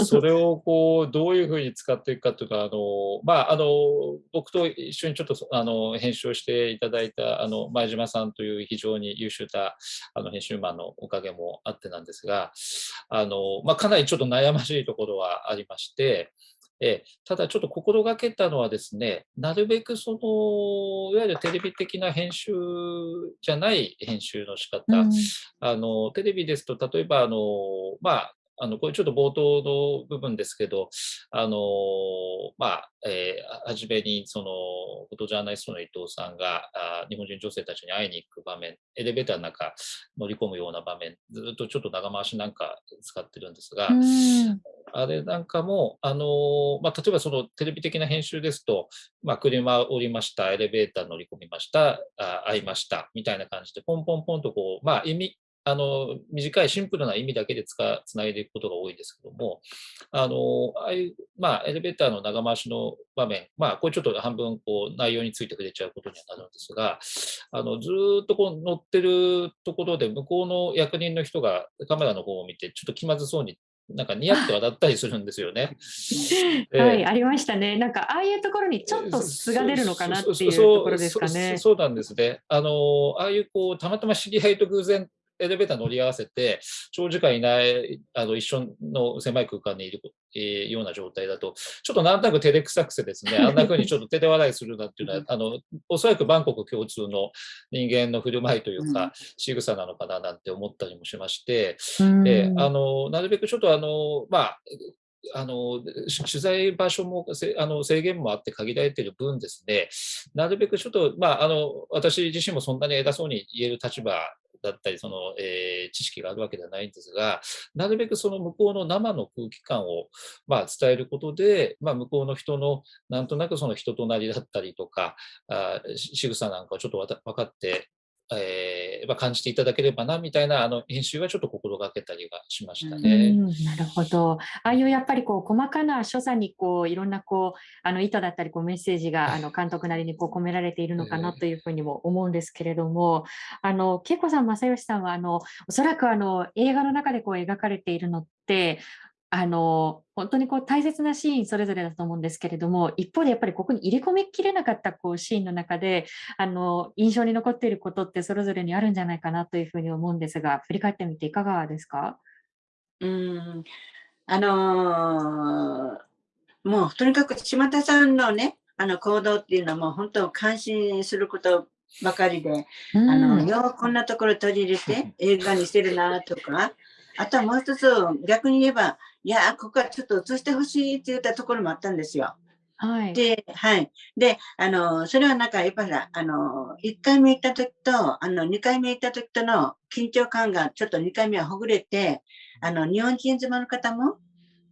それをこう、どういうふうに使っていくかというか、あの、まあ、あの、僕と一緒にちょっと、あの、編集をしていただいた、あの、前島さんという非常に優秀な、あの、編集マンのおかげもあってなんですが、あの、まあ、かなりちょっと悩ましいところはありまして、えただちょっと心がけたのはですね、なるべくその、いわゆるテレビ的な編集じゃない編集の仕方、うん、あのテレビですと、例えばあの、まあ、あのこれちょっと冒頭の部分ですけど、あのまあえー、初めにそのフォトジャーナリストの伊藤さんがあ日本人女性たちに会いに行く場面、エレベーターの中乗り込むような場面、ずっとちょっと長回しなんか使ってるんですが、あれなんかも、あのまあ、例えばそのテレビ的な編集ですと、まあ、車降りました、エレベーター乗り込みました、あ会いましたみたいな感じで、ポンポンポンとこう、まあ、意味あの短いシンプルな意味だけでつかつないでいくことが多いですけども、あのああいう、まあ、エレベーターの長回しの場面、まあ、これちょっと半分こう内容について触れちゃうことにはなるんですが、あのずっとこう乗ってるところで、向こうの役人の人がカメラの方を見て、ちょっと気まずそうになんか似合って笑ったりするんですよね。はい、ありましたね。なんかああいうところにちょっと素が出るのかなっていうところですかね。そうなんですね。あのああいうこうたまたま知り合いと偶然エレベーター乗り合わせて、長時間いない、あの一緒の狭い空間にいる、えー、ような状態だと、ちょっとなんとなく照れくさくてですね、あんな風にちょっと手で笑いするなっていうのは、あの、おそらくバンコク共通の人間の振る舞いというか、仕草なのかななんて思ったりもしまして、であのなるべくちょっとあの、まあ、あの取材場所もあの制限もあって限られている分ですね、なるべくちょっと、まあ、あの私自身もそんなに偉そうに言える立場だったり、その、えー、知識があるわけではないんですが、なるべくその向こうの生の空気感を、まあ、伝えることで、まあ、向こうの人のなんとなくその人となりだったりとか、あ仕草なんかをちょっと分かってえーまあ、感じていただければなみたいなあの編集はちょっと心がけたりがしましたね。なるほど。ああいうやっぱりこう細かな所作にこういろんなこうあの意図だったりこうメッセージがあの監督なりにこう込められているのかなというふうにも思うんですけれども、あの恵子さん正義さんはあのおそらくあの映画の中でこう描かれているのってあの本当にこう大切なシーンそれぞれだと思うんですけれども一方でやっぱりここに入れ込みきれなかったこうシーンの中であの印象に残っていることってそれぞれにあるんじゃないかなというふうに思うんですが振り返ってみていかがですか？うんあのー、もうとにかく島田さんのねあの行動っていうのはもう本当感心することばかりで、あのようこんなところ取り入れて 映画にしてるなとかあとはもう一つ逆に言えばいや、ここはちょっと映してほしいって言ったところもあったんですよ。はい。で、はい。で、あの、それはなんか、やっぱり、あの、1回目行った時と、あの、2回目行った時との緊張感がちょっと2回目はほぐれて、あの、日本人妻の方も、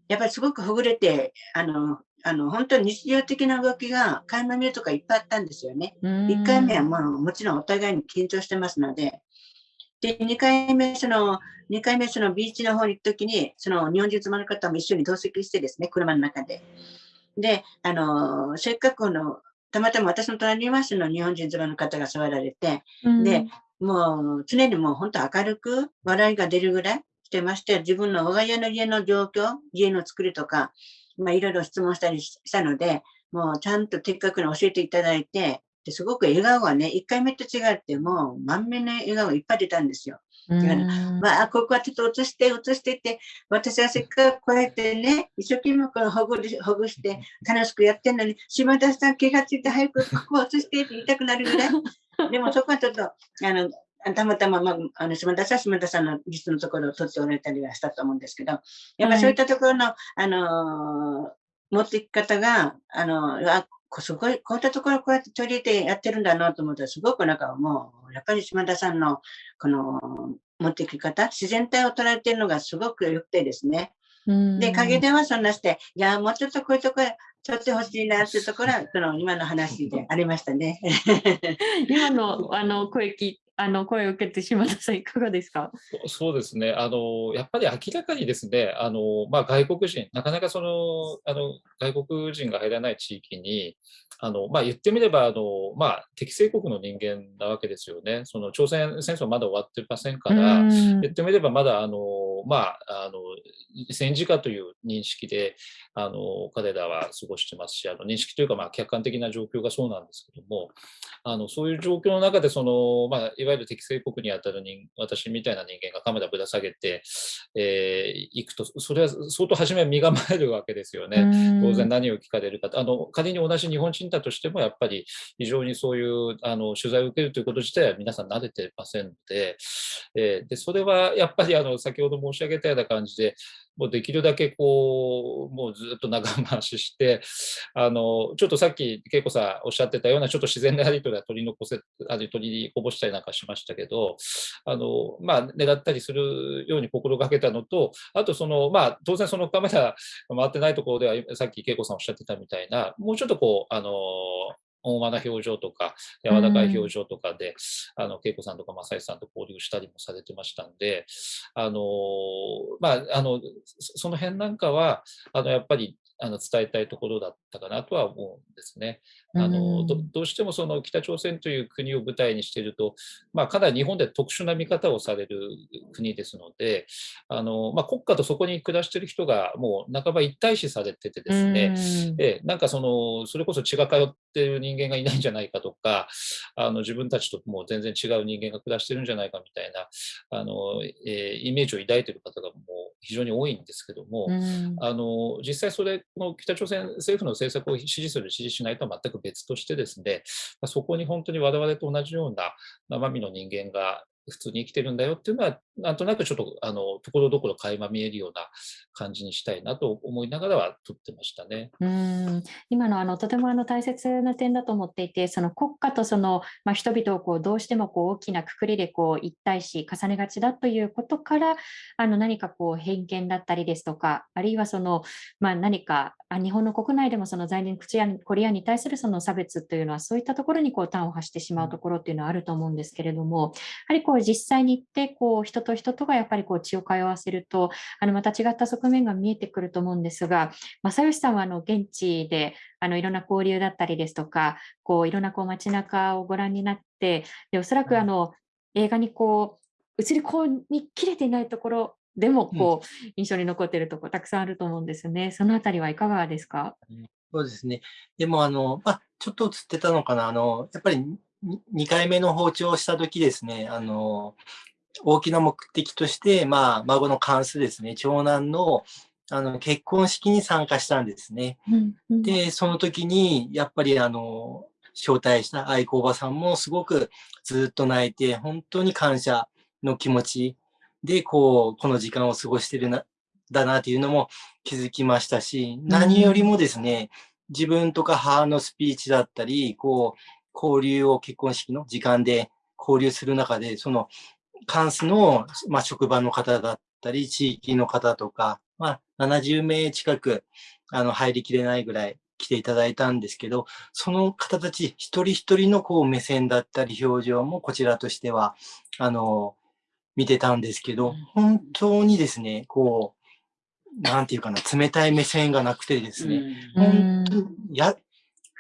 やっぱりすごくほぐれて、あの、あの、本当に日常的な動きが、垣間見るとかいっぱいあったんですよね。1回目はもう、もちろんお互いに緊張してますので、で、2回目、その、2回目、そのビーチの方に行くときに、その日本人妻の方も一緒に同席してですね、車の中で。で、あの、せっかくの、たまたま私の隣にいますの日本人妻の方が座られて、うん、で、もう常にもう本当明るく笑いが出るぐらいしてまして、自分の我が家の家の状況、家の作りとか、まあいろいろ質問したりしたので、もうちゃんと的確に教えていただいて、ですごく笑顔がね、1回目と違って、もう満面の笑顔いっぱい出たんですよ。まあ、ここはちょっと映して、映してって、私はせっかくこうやってね、一生懸命このほぐほぐして楽しくやってんのに、島田さん気がついて早くここを映してって言いたくなるぐらい、でもそこはちょっと、あの、たまたま、まあ、あの島田さん、島田さんの実のところを取っておられたりはしたと思うんですけど、やっぱりそういったところの、はい、あのー、持っていき方が、あのすごい、こういったところこうやって取り入れてやってるんだなと思ったら、すごくなんかもう、やっぱり島田さんの、この、持っていき方、自然体を捉えてるのがすごく良くてですね。で、陰ではそんなして、いや、もうちょっとこういうところ、取ってほしいなっていうところは、その今の話でありましたね。今のあの声聞あの声を受けて島田さん いかがですか？そうですね。あのやっぱり明らかにですねあの、まあ、外国人なかなかそのあの外国人が入らない地域にあの、まあ、言ってみればあの、まあ、適正国の人間なわけですよね。その朝鮮戦争まだ終わってませんから言ってみればまだあの、まあ、あの戦時下という認識であの彼らは過ごしてますしあの認識というか、まあ、客観的な状況がそうなんですけどもあのそういう状況の中でその、まあ、いわゆる適正国にあたる人私みたいな人間がカメラぶら下げて、えー、行くとそれは相当初めは身構えるわけですよね。当然何を聞かれるかあの仮に同じ日本人だとしてもやっぱり非常にそういうあの取材を受けるということ自体は皆さん慣れてませんので,、えー、でそれはやっぱりあの先ほど申申し上げたような感じでもうできるだけこう、もうずっと長回しして、あの、ちょっとさっき恵子さんおっしゃってたような、ちょっと自然なやり取りは取り残せ、あ取りこぼしたりなんかしましたけど、あの、まあ、狙ったりするように心がけたのと、あとその、まあ、当然そのカメラ回ってないところでは、さっき恵子さんおっしゃってたみたいな、もうちょっとこう、あの、温和な表情とか、柔らかい表情とかで、あの、恵子さんとか正井さんと交流したりもされてましたんで、あの、まあ、あの、その辺なんかは、あの、やっぱり、あの伝えたいところだったかなとは思うんですね。あのどどうしてもその北朝鮮という国を舞台にしていると、まあ、かなり日本で特殊な見方をされる国ですので、あのまあ、国家とそこに暮らしている人がもう半ば一体視されててですね、でなんかそのそれこそ血が通っている人間がいないんじゃないかとか、あの自分たちともう全然違う人間が暮らしてるんじゃないかみたいなあの、えー、イメージを抱いている方がもう非常に多いんですけども、あの実際それこの北朝鮮政府の政策を支持する、支持しないとは全く別としてですね、そこに本当に我々と同じような生身の人間が普通に生きてるんだよっていうのは、なんとなくちょっと、あの、ところどころ垣間見えるような感じにしたいなと思いながらは撮ってましたね。うん今のあのとてもあの大切な点だと思っていて、その国家とその、まあ、人々をこうどうしてもこう大きなくくりでこう一体し重ねがちだということから、あの何かこう偏見だったりですとか、あるいはその、まあ、何かあ日本の国内でもその在日コリアンに対するその差別というのは、そういったところにこう端を発してしまうところっていうのはあると思うんですけれども、やはりこう実際に行ってこう人と人とがやっぱりこう血を通わせると、あのまた違った側面が見えてくると思うんですが、正義さんはあの現地であのいろんな交流だったりですとか、こういろんなこう街中をご覧になって、でおそらくあの映画にこう映り込みきれていないところでもこう、印象に残っているところたくさんあると思うんですね。そのあたりはいかがですか？そうですね。でも、あの、まあ、ちょっと映ってたのかな。あの、やっぱり2回目の包丁をした時ですね、あの、大きな目的として、まあ、孫の関数ですね、長男のあの結婚式に参加したんですね。うんうん、で、その時に、やっぱりあの、招待した愛子おばさんもすごくずっと泣いて、本当に感謝の気持ちで、こう、この時間を過ごしてるな、だなというのも気づきましたし、何よりもですね、自分とか母のスピーチだったり、こう、交流を結婚式の時間で交流する中で、その、関数の、まあ、職場の方だったり、地域の方とか、まあ、70名近く、あの、入りきれないぐらい来ていただいたんですけど、その方たち一人一人のこう目線だったり表情もこちらとしては、あの、見てたんですけど、本当にですね、こう、なんていうかな、冷たい目線がなくてですね、本当に、や、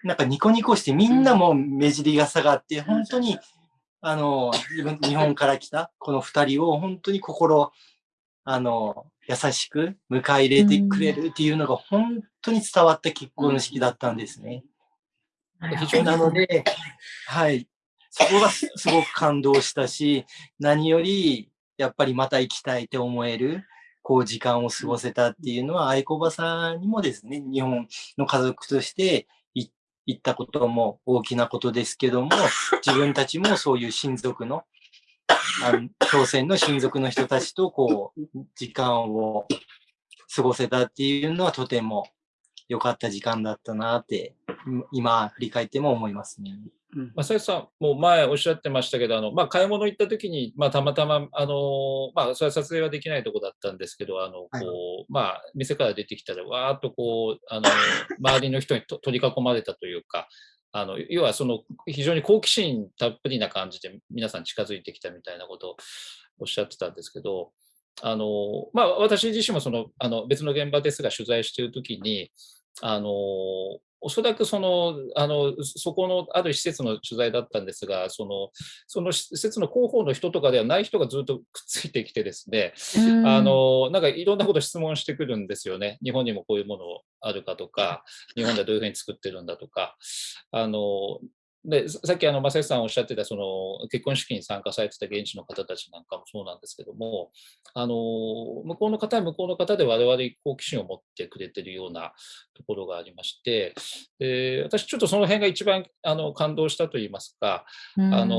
なんかニコニコしてみんなも目尻が下がって、本当に、あの、自分、日本から来たこの二人を本当に心、あの、優しく迎え入れてくれるっていうのが本当に伝わった結婚式だったんですね。なので、はい。そこがすごく感動したし、何より、やっぱりまた行きたいって思える、こう、時間を過ごせたっていうのは、愛子ばさんにもですね、日本の家族として、行ったことも大きなことですけども、自分たちもそういう親族の、あの朝鮮の親族の人たちとこう、時間を過ごせたっていうのはとても良かった時間だったなって、今振り返っても思いますね。正さんも前おっしゃってましたけど、あのまあ、買い物行った時に、まあ、たまたま、あのまあ、それは撮影はできないとこだったんですけど、あのこう、はい、まあ、店から出てきたら、わーっとこう、あの周りの人に取り囲まれたというか、あの要はその非常に好奇心たっぷりな感じで皆さん近づいてきたみたいなことをおっしゃってたんですけど、あのまあ、私自身もそのあの別の現場ですが取材しているときに、あのおそらくそのあのそこのある施設の取材だったんですが、そのその施設の広報の人とかではない人がずっとくっついてきてですね、あのなんかいろんなこと質問してくるんですよね。日本にもこういうものあるかとか、日本ではどういうふうに作ってるんだとか、あのでさっきあの正義さんおっしゃってたその結婚式に参加されてた現地の方たちなんかもそうなんですけどもあの向こうの方は向こうの方で我々好奇心を持ってくれてるようなところがありましてで私ちょっとその辺が一番あの感動したといいますか、うん、あの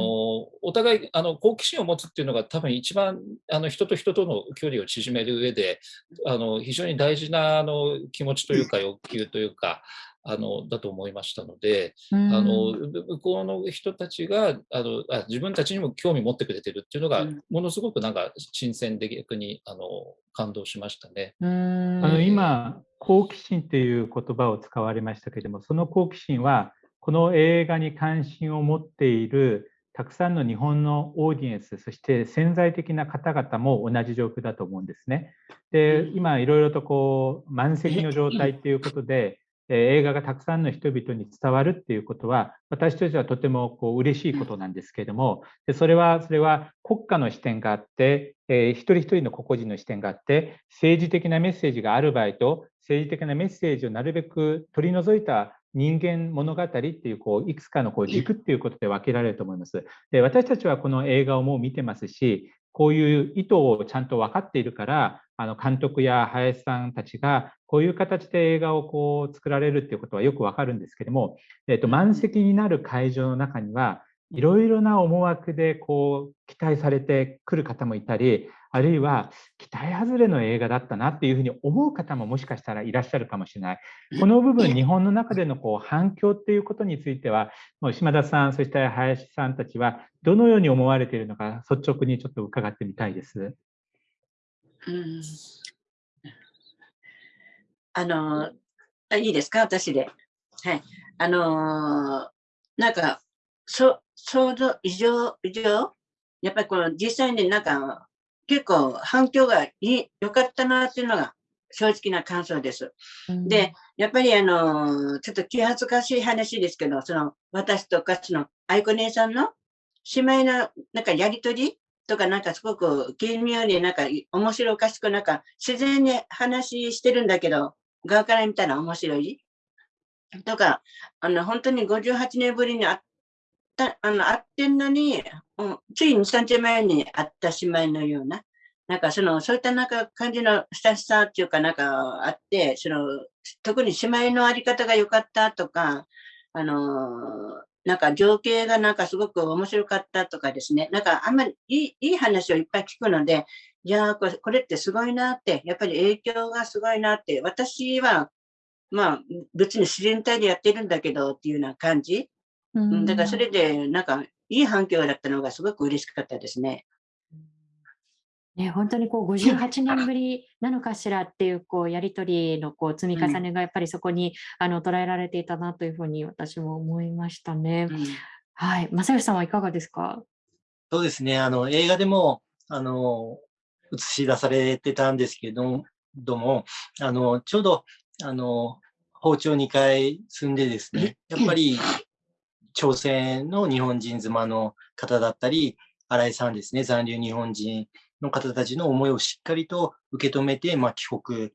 お互いあの好奇心を持つっていうのが多分一番あの人と人との距離を縮める上であの非常に大事なあの気持ちというか欲求というかあのだと思いましたので、あの向こうの人たちがあのあ自分たちにも興味持ってくれてるっていうのが、ものすごくなんか新鮮で逆にあの感動しましたね。あの今好奇心っていう言葉を使われましたけれどもその好奇心はこの映画に関心を持っているたくさんの日本のオーディエンス、そして潜在的な方々も同じ状況だと思うんですね。で、今いろいろとこう満席の状態っていうことで、映画がたくさんの人々に伝わるっていうことは私としてはとてもこう嬉しいことなんですけれどもでそれはそれは国家の視点があって、えー、一人一人の個々人の視点があって政治的なメッセージがある場合と政治的なメッセージをなるべく取り除いた人間物語っていうこういくつかのこう軸っていうことで分けられると思います。で私たちはこの映画をもう見てますしこういう意図をちゃんと分かっているからあの監督や林さんたちがこういう形で映画をこう作られるっていうことはよくわかるんですけども、えー、と満席になる会場の中にはいろいろな思惑でこう期待されてくる方もいたりあるいは期待外れの映画だったなっていうふうに思う方ももしかしたらいらっしゃるかもしれないこの部分日本の中でのこう反響っていうことについてはもう島田さんそして林さんたちはどのように思われているのか率直にちょっと伺ってみたいです。うんあのいいですか？私で。はい。あのなんか、そ想像以上、以上、やっぱりこの実際になんか、結構反響が良かったなっていうのが正直な感想です。うん、で、やっぱりあの、ちょっと気恥ずかしい話ですけど、その、私とかつの愛子姉さんの姉妹のなんかやりとりとかなんかすごく奇妙になんか面白おかしくなんか自然に話してるんだけど、側から見たら面白い？とか、あの、本当に58年ぶりに会った、あの、会ってんのに、うん、つい2、3日前に会った姉妹のような、なんかその、そういったなんか感じの親しさっていうかなんかあって、その、特に姉妹のあり方が良かったとか、あのなんか情景がなんかすごく面白かったとかですね、なんかあんまりいいいい話をいっぱい聞くので、いやこれこれってすごいなって、やっぱり影響がすごいなって、私は、まあ別に自然体でやってるんだけどっていうような感じ。うん、だからそれでなんかいい反響だったのがすごく嬉しかったですね。ね、本当にこう58年ぶりなのかしらっていうこうやり取りのこう積み重ねがやっぱりそこにあの捉えられていたなというふうに私も思いましたね。うん、はい、正義さんはいかがですか？そうですね、あの映画でもあの映し出されてたんですけども、あのちょうどあの包丁2回積んでですね、やっぱり朝鮮の日本人妻の方だったり、新井さんですね、残留日本人の方たちの思いをしっかりと受け止めて、まあ、帰国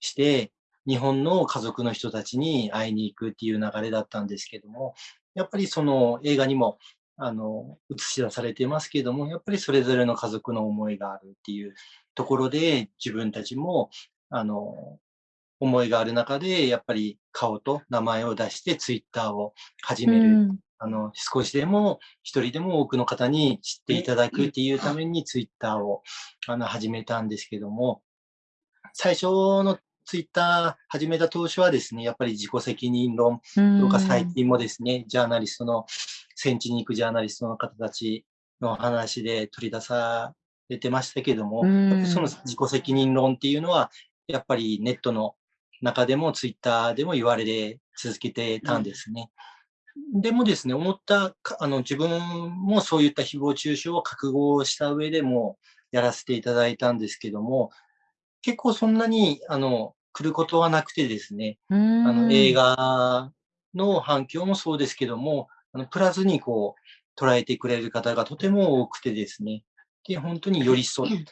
して、日本の家族の人たちに会いに行くっていう流れだったんですけども、やっぱりその映画にもあの映し出されてますけども、やっぱりそれぞれの家族の思いがあるっていうところで、自分たちもあの思いがある中で、やっぱり顔と名前を出してツイッターを始める。うん、あの、少しでも、一人でも多くの方に知っていただくっていうためにツイッターをあの始めたんですけども、最初のツイッター始めた当初はですね、やっぱり自己責任論とか最近もですね、ジャーナリストの、戦地に行くジャーナリストの方たちの話で取り出されてましたけども、その自己責任論っていうのは、やっぱりネットの中でもツイッターでも言われ続けてたんですね。でもですね、思った、あの、自分もそういった誹謗中傷を覚悟した上でもやらせていただいたんですけども、結構そんなに、あの、来ることはなくてですね、あの、映画の反響もそうですけども、あの、プラスにこう、捉えてくれる方がとても多くてですね、で、本当に寄り添っ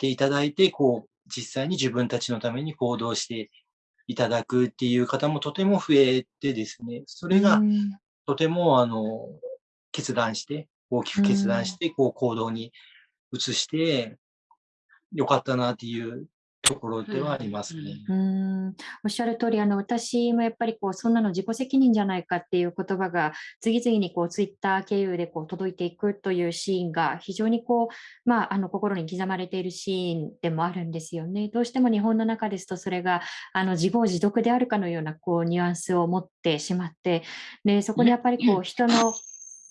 ていただいて、こう、実際に自分たちのために行動していただくっていう方もとても増えてですね、それがとてもあの決断して、大きく決断して、こう行動に移して、よかったなっていうところではありますね。うん、おっしゃる通り、あの私もやっぱりこうそんなの自己責任じゃないかっていう言葉が次々にこうツイッター経由でこう届いていくというシーンが非常にこう、まあ、あの心に刻まれているシーンでもあるんですよね。どうしても日本の中ですとそれがあの自業自得であるかのようなこうニュアンスを持ってしまってでそこにやっぱりこう人の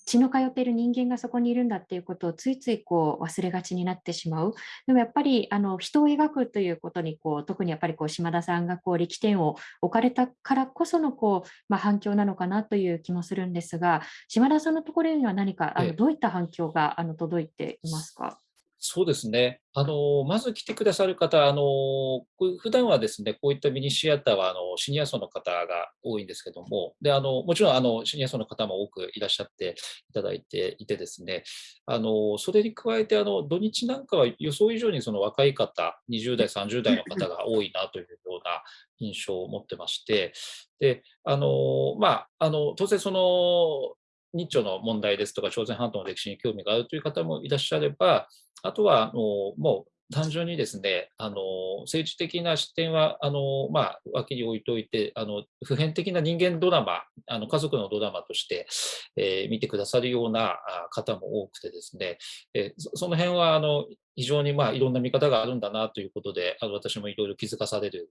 血の通っている人間がそこにいるんだっていうことをついついこう忘れがちになってしまう。でもやっぱりあの人を描くということにこう特にやっぱりこう島田さんがこう力点を置かれたからこそのこう、まあ、反響なのかなという気もするんですが島田さんのところには何かあのどういった反響があの届いていますか？そうですね。あの、まず来てくださる方、あの、普段はですね、こういったミニシアターは、あの、シニア層の方が多いんですけども、で、あの、もちろん、あの、シニア層の方も多くいらっしゃっていただいていてですね、あの、それに加えて、あの、土日なんかは予想以上にその若い方、20代、30代の方が多いなというような印象を持ってまして、で、あの、まあ、あの、当然その、日朝の問題ですとか、朝鮮半島の歴史に興味があるという方もいらっしゃれば、あとは、あのもう単純にですね、あの政治的な視点はあの、まあ、脇に置いといてあの、普遍的な人間ドラマ、あの家族のドラマとして、えー、見てくださるような方も多くてですね、えー、その辺はあの非常にまあいろんな見方があるんだなということで、あの私もいろいろ気づかされる、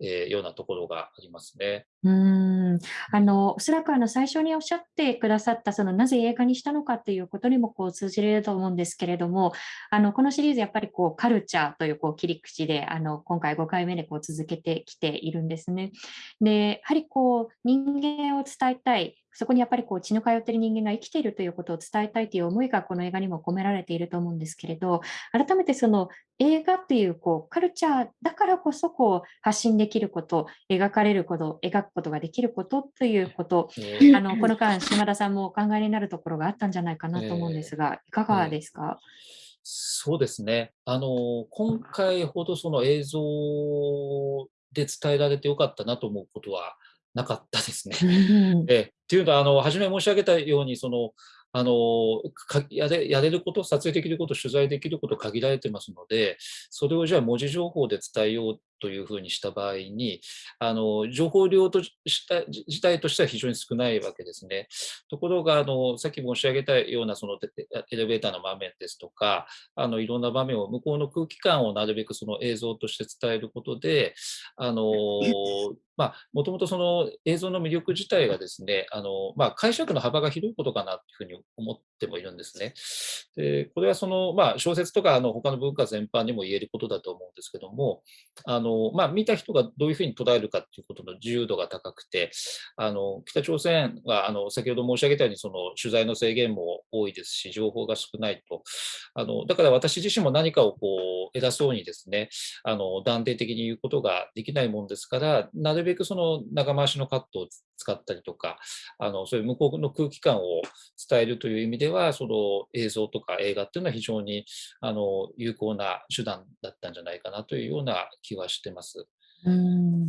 えー、ようなところがありますね。うんあのおそらくあの最初におっしゃってくださったそのなぜ映画にしたのかっていうことにもこう通じると思うんですけれども、あのこのシリーズやっぱりこうカルチャーというこう切り口であの今回5回目でこう続けてきているんですね。でやはりこう人間を伝えたいそこにやっぱりこう血の通っている人間が生きているということを伝えたいという思いがこの映画にも込められていると思うんですけれど、改めてその映画っていうこうカルチャーだからこそこう発信できること、描かれること、描くことができることということ、えー、あのこの間、島田さんもお考えになるところがあったんじゃないかなと思うんですが、いかがですか、そうですね。あの、今回ほどその映像で伝えられてよかったなと思うことはなかったですね。えっていうのは、あの、初め申し上げたように、その、あのやれやれること、撮影できること、取材できること限られてますので、それをじゃあ文字情報で伝えようというふうにした場合に、あの情報量とした自体としては非常に少ないわけですね。ところが、あのさっき申し上げたようなそのエレベーターの場面ですとか、あのいろんな場面を向こうの空気感をなるべくその映像として伝えることで、あのまあ、もともとその映像の魅力自体がですね、あのまあ、解釈の幅が広いことかなというふうに思ってもいるんですね。でこれはその、まあ、小説とかあの他の文化全般にも言えることだと思うんですけども、あののまあ、見た人がどういうふうに捉えるかということの自由度が高くて、あの北朝鮮はあの先ほど申し上げたようにその取材の制限も多いですし、情報が少ないと。あのだから私自身も何かをこう偉そうにですね、あの断定的に言うことができないもんですから、なるべくその長回しのカットを使ったりとか、あのそういう向こうの空気感を伝えるという意味では、その映像とか映画っていうのは非常にあの有効な手段だったんじゃないかなというような気はしてます。うん。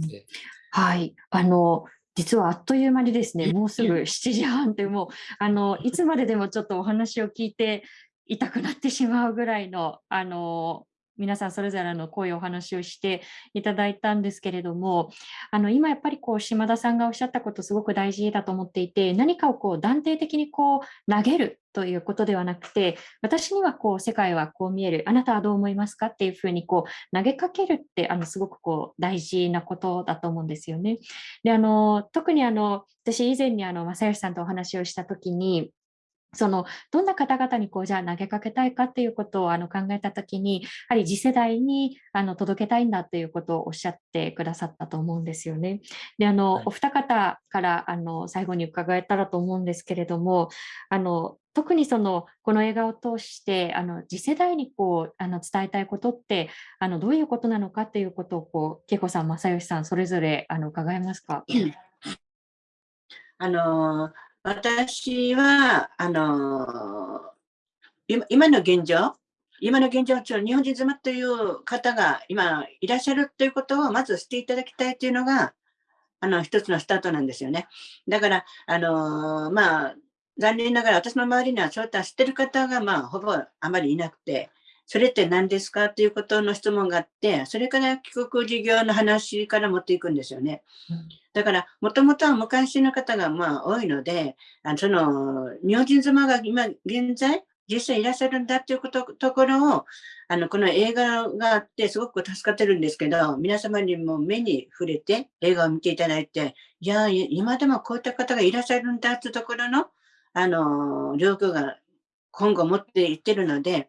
はい、あの実はあっという間にですね、もうすぐ7時半でもうあの いつまででもちょっとお話を聞いていたくなってしまうぐらいのあの皆さんそれぞれのこういうお話をしていただいたんですけれども、あの今やっぱりこう島田さんがおっしゃったことすごく大事だと思っていて、何かをこう断定的にこう投げるということではなくて、私にはこう世界はこう見える、あなたはどう思いますかっていうふうにこう投げかけるってあのすごくこう大事なことだと思うんですよね。であの特にあの私以前にあの正義さんとお話をしたときに、そのどんな方々にこうじゃあ投げかけたいかっていうことをあの考えたときに、やはり次世代にあの届けたいんだということをおっしゃってくださったと思うんですよね。で、あの、はい、お二方からあの最後に伺えたらと思うんですけれども、あの特にそのこの映画を通してあの次世代にこうあの伝えたいことってあのどういうことなのかということをこう恵子さん、正義さんそれぞれあの伺えますか？あの私は、あの、今の現状、今の現状、日本人妻という方が今いらっしゃるということをまずしていただきたいというのが、あの、一つのスタートなんですよね。だから、あの、まあ、残念ながら私の周りにはそういった知ってる方が、まあ、ほぼあまりいなくて、それって何ですかということの質問があって、それから帰国事業の話から持っていくんですよね。だから、もともとは昔の方がまあ多いので、あのその日本人妻が今現在、実際いらっしゃるんだっていうことところを、あの、この映画があってすごく助かってるんですけど、皆様にも目に触れて映画を見ていただいて、いや、今でもこういった方がいらっしゃるんだっていうところの、あの、状況が今後持っていってるので、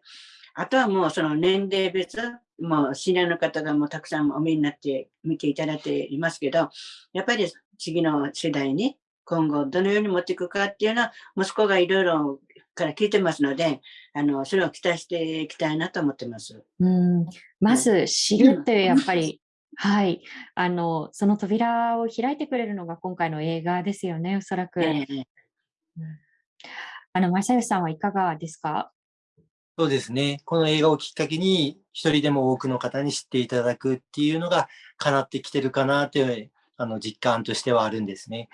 あとはもうその年齢別、もうシニアの方がもうたくさんお見になって見ていただいていますけど、やっぱり次の世代に今後どのように持っていくかっていうのは、息子がいろいろから聞いてますので、あの、それを期待していきたいなと思ってます。うんまず知るってやっぱり、はい。あの、その扉を開いてくれるのが今回の映画ですよね、おそらく。えー、うん、あの、正義さんはいかがですか？そうですね。この映画をきっかけに、一人でも多くの方に知っていただくっていうのが叶ってきてるかなという、あの、実感としてはあるんですね。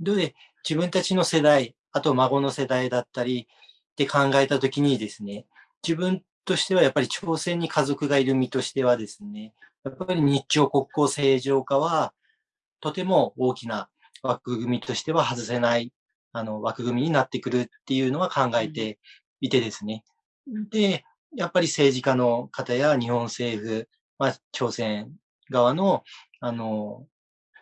で、自分たちの世代、あと孫の世代だったりって考えたときにですね、自分としてはやっぱり朝鮮に家族がいる身としてはですね、やっぱり日朝国交正常化は、とても大きな枠組みとしては外せない、あの、枠組みになってくるっていうのは考えていてですね、で、やっぱり政治家の方や日本政府、まあ、朝鮮側の、あの、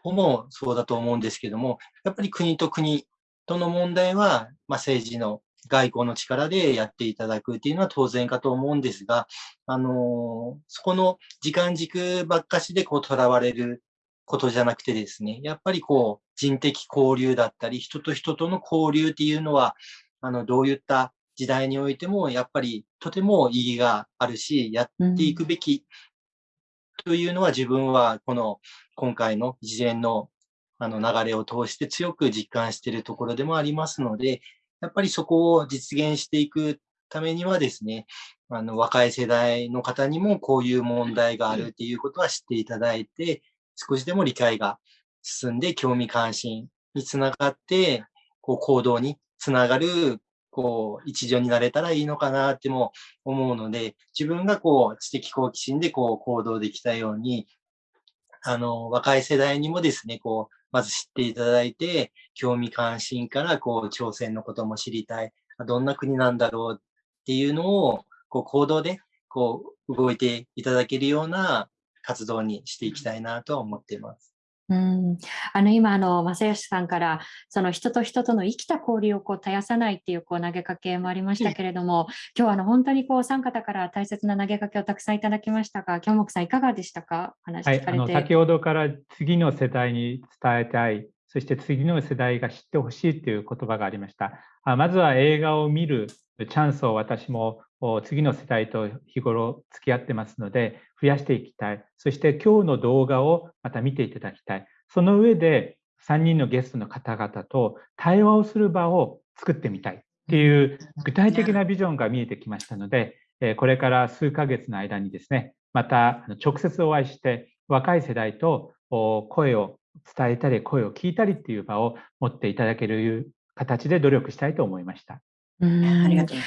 もそうだと思うんですけども、やっぱり国と国との問題は、まあ、政治の外交の力でやっていただくっていうのは当然かと思うんですが、あのそこの時間軸ばっかしでこう囚われることじゃなくてですね、やっぱりこう人的交流だったり、人と人との交流っていうのは、あの、どういった時代においても、やっぱりとても意義があるし、やっていくべきというのは自分はこの今回の事前のあの流れを通して強く実感しているところでもありますので、やっぱりそこを実現していくためにはですね、あの若い世代の方にもこういう問題があるっていうことは知っていただいて、少しでも理解が進んで興味関心につながって、こう行動につながるこう、一助になれたらいいのかなっても思うので、自分がこう、知的好奇心でこう、行動できたように、あの、若い世代にもですね、こう、まず知っていただいて、興味関心から、こう、朝鮮のことも知りたい。どんな国なんだろうっていうのを、こう、行動で、こう、動いていただけるような活動にしていきたいなとは思っています。うん、あの今あの正義さんからその人と人との生きた交流をこう絶やさないっていうこう投げかけもありましたけれども、今日はあの本当にこうお三方から大切な投げかけをたくさんいただきましたが、京木さんいかがでしたか？話聞かれて、はい、先ほどから次の世代に伝えたい、そして次の世代が知ってほしいという言葉がありました。あまずは映画を見るチャンスを私も次の世代と日頃付き合ってますので、増やしていきたい。そして今日の動画をまた見ていただきたい。その上で3人のゲストの方々と対話をする場を作ってみたいっていう具体的なビジョンが見えてきましたので、これから数ヶ月の間にですね、また直接お会いして若い世代と声を伝えたり声を聞いたりっていう場を持っていただける形で努力したいと思いました。うん。ありがとう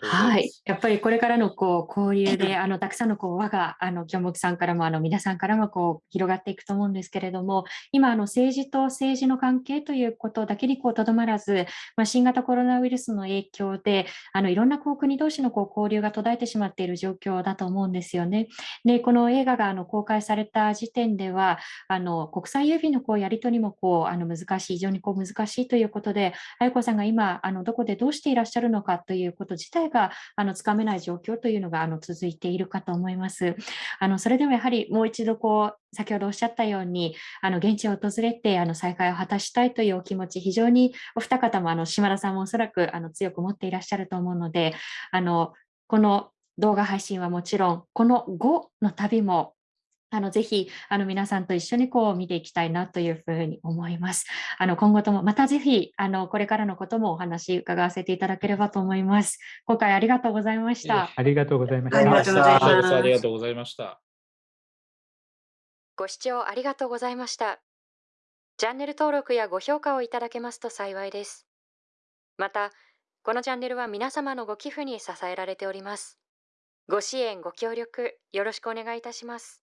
はい、やっぱりこれからのこう交流であのたくさんのこう輪があの京木さんからもあの皆さんからもこう広がっていくと思うんですけれども今あの政治と政治の関係ということだけにこうとどまらず、まあ、新型コロナウイルスの影響であのいろんなこう国同士のこう交流が途絶えてしまっている状況だと思うんですよね。でこの映画があの公開された時点ではあの国際郵便のこうやり取りもこうあの難しい非常にこう難しいということで愛子さんが今あのどこでどうしていらっしゃるのかということ自体があのつかめない状況というのがあの続いているかと思います。あのそれでもやはりもう一度こう先ほどおっしゃったようにあの現地を訪れてあの再会を果たしたいというお気持ち非常にお二方もあの島田さんもおそらくあの強く持っていらっしゃると思うのであのこの動画配信はもちろんこの後の旅もあのぜひあの皆さんと一緒にこう見ていきたいなというふうに思います。あの今後ともまたぜひあのこれからのこともお話伺わせていただければと思います。今回ありがとうございました。ありがとうございました。ありがとうございます。ありがとうございました。ご視聴ありがとうございました。チャンネル登録やご評価をいただけますと幸いです。また、このチャンネルは皆様のご寄付に支えられております。ご支援、ご協力、よろしくお願いいたします。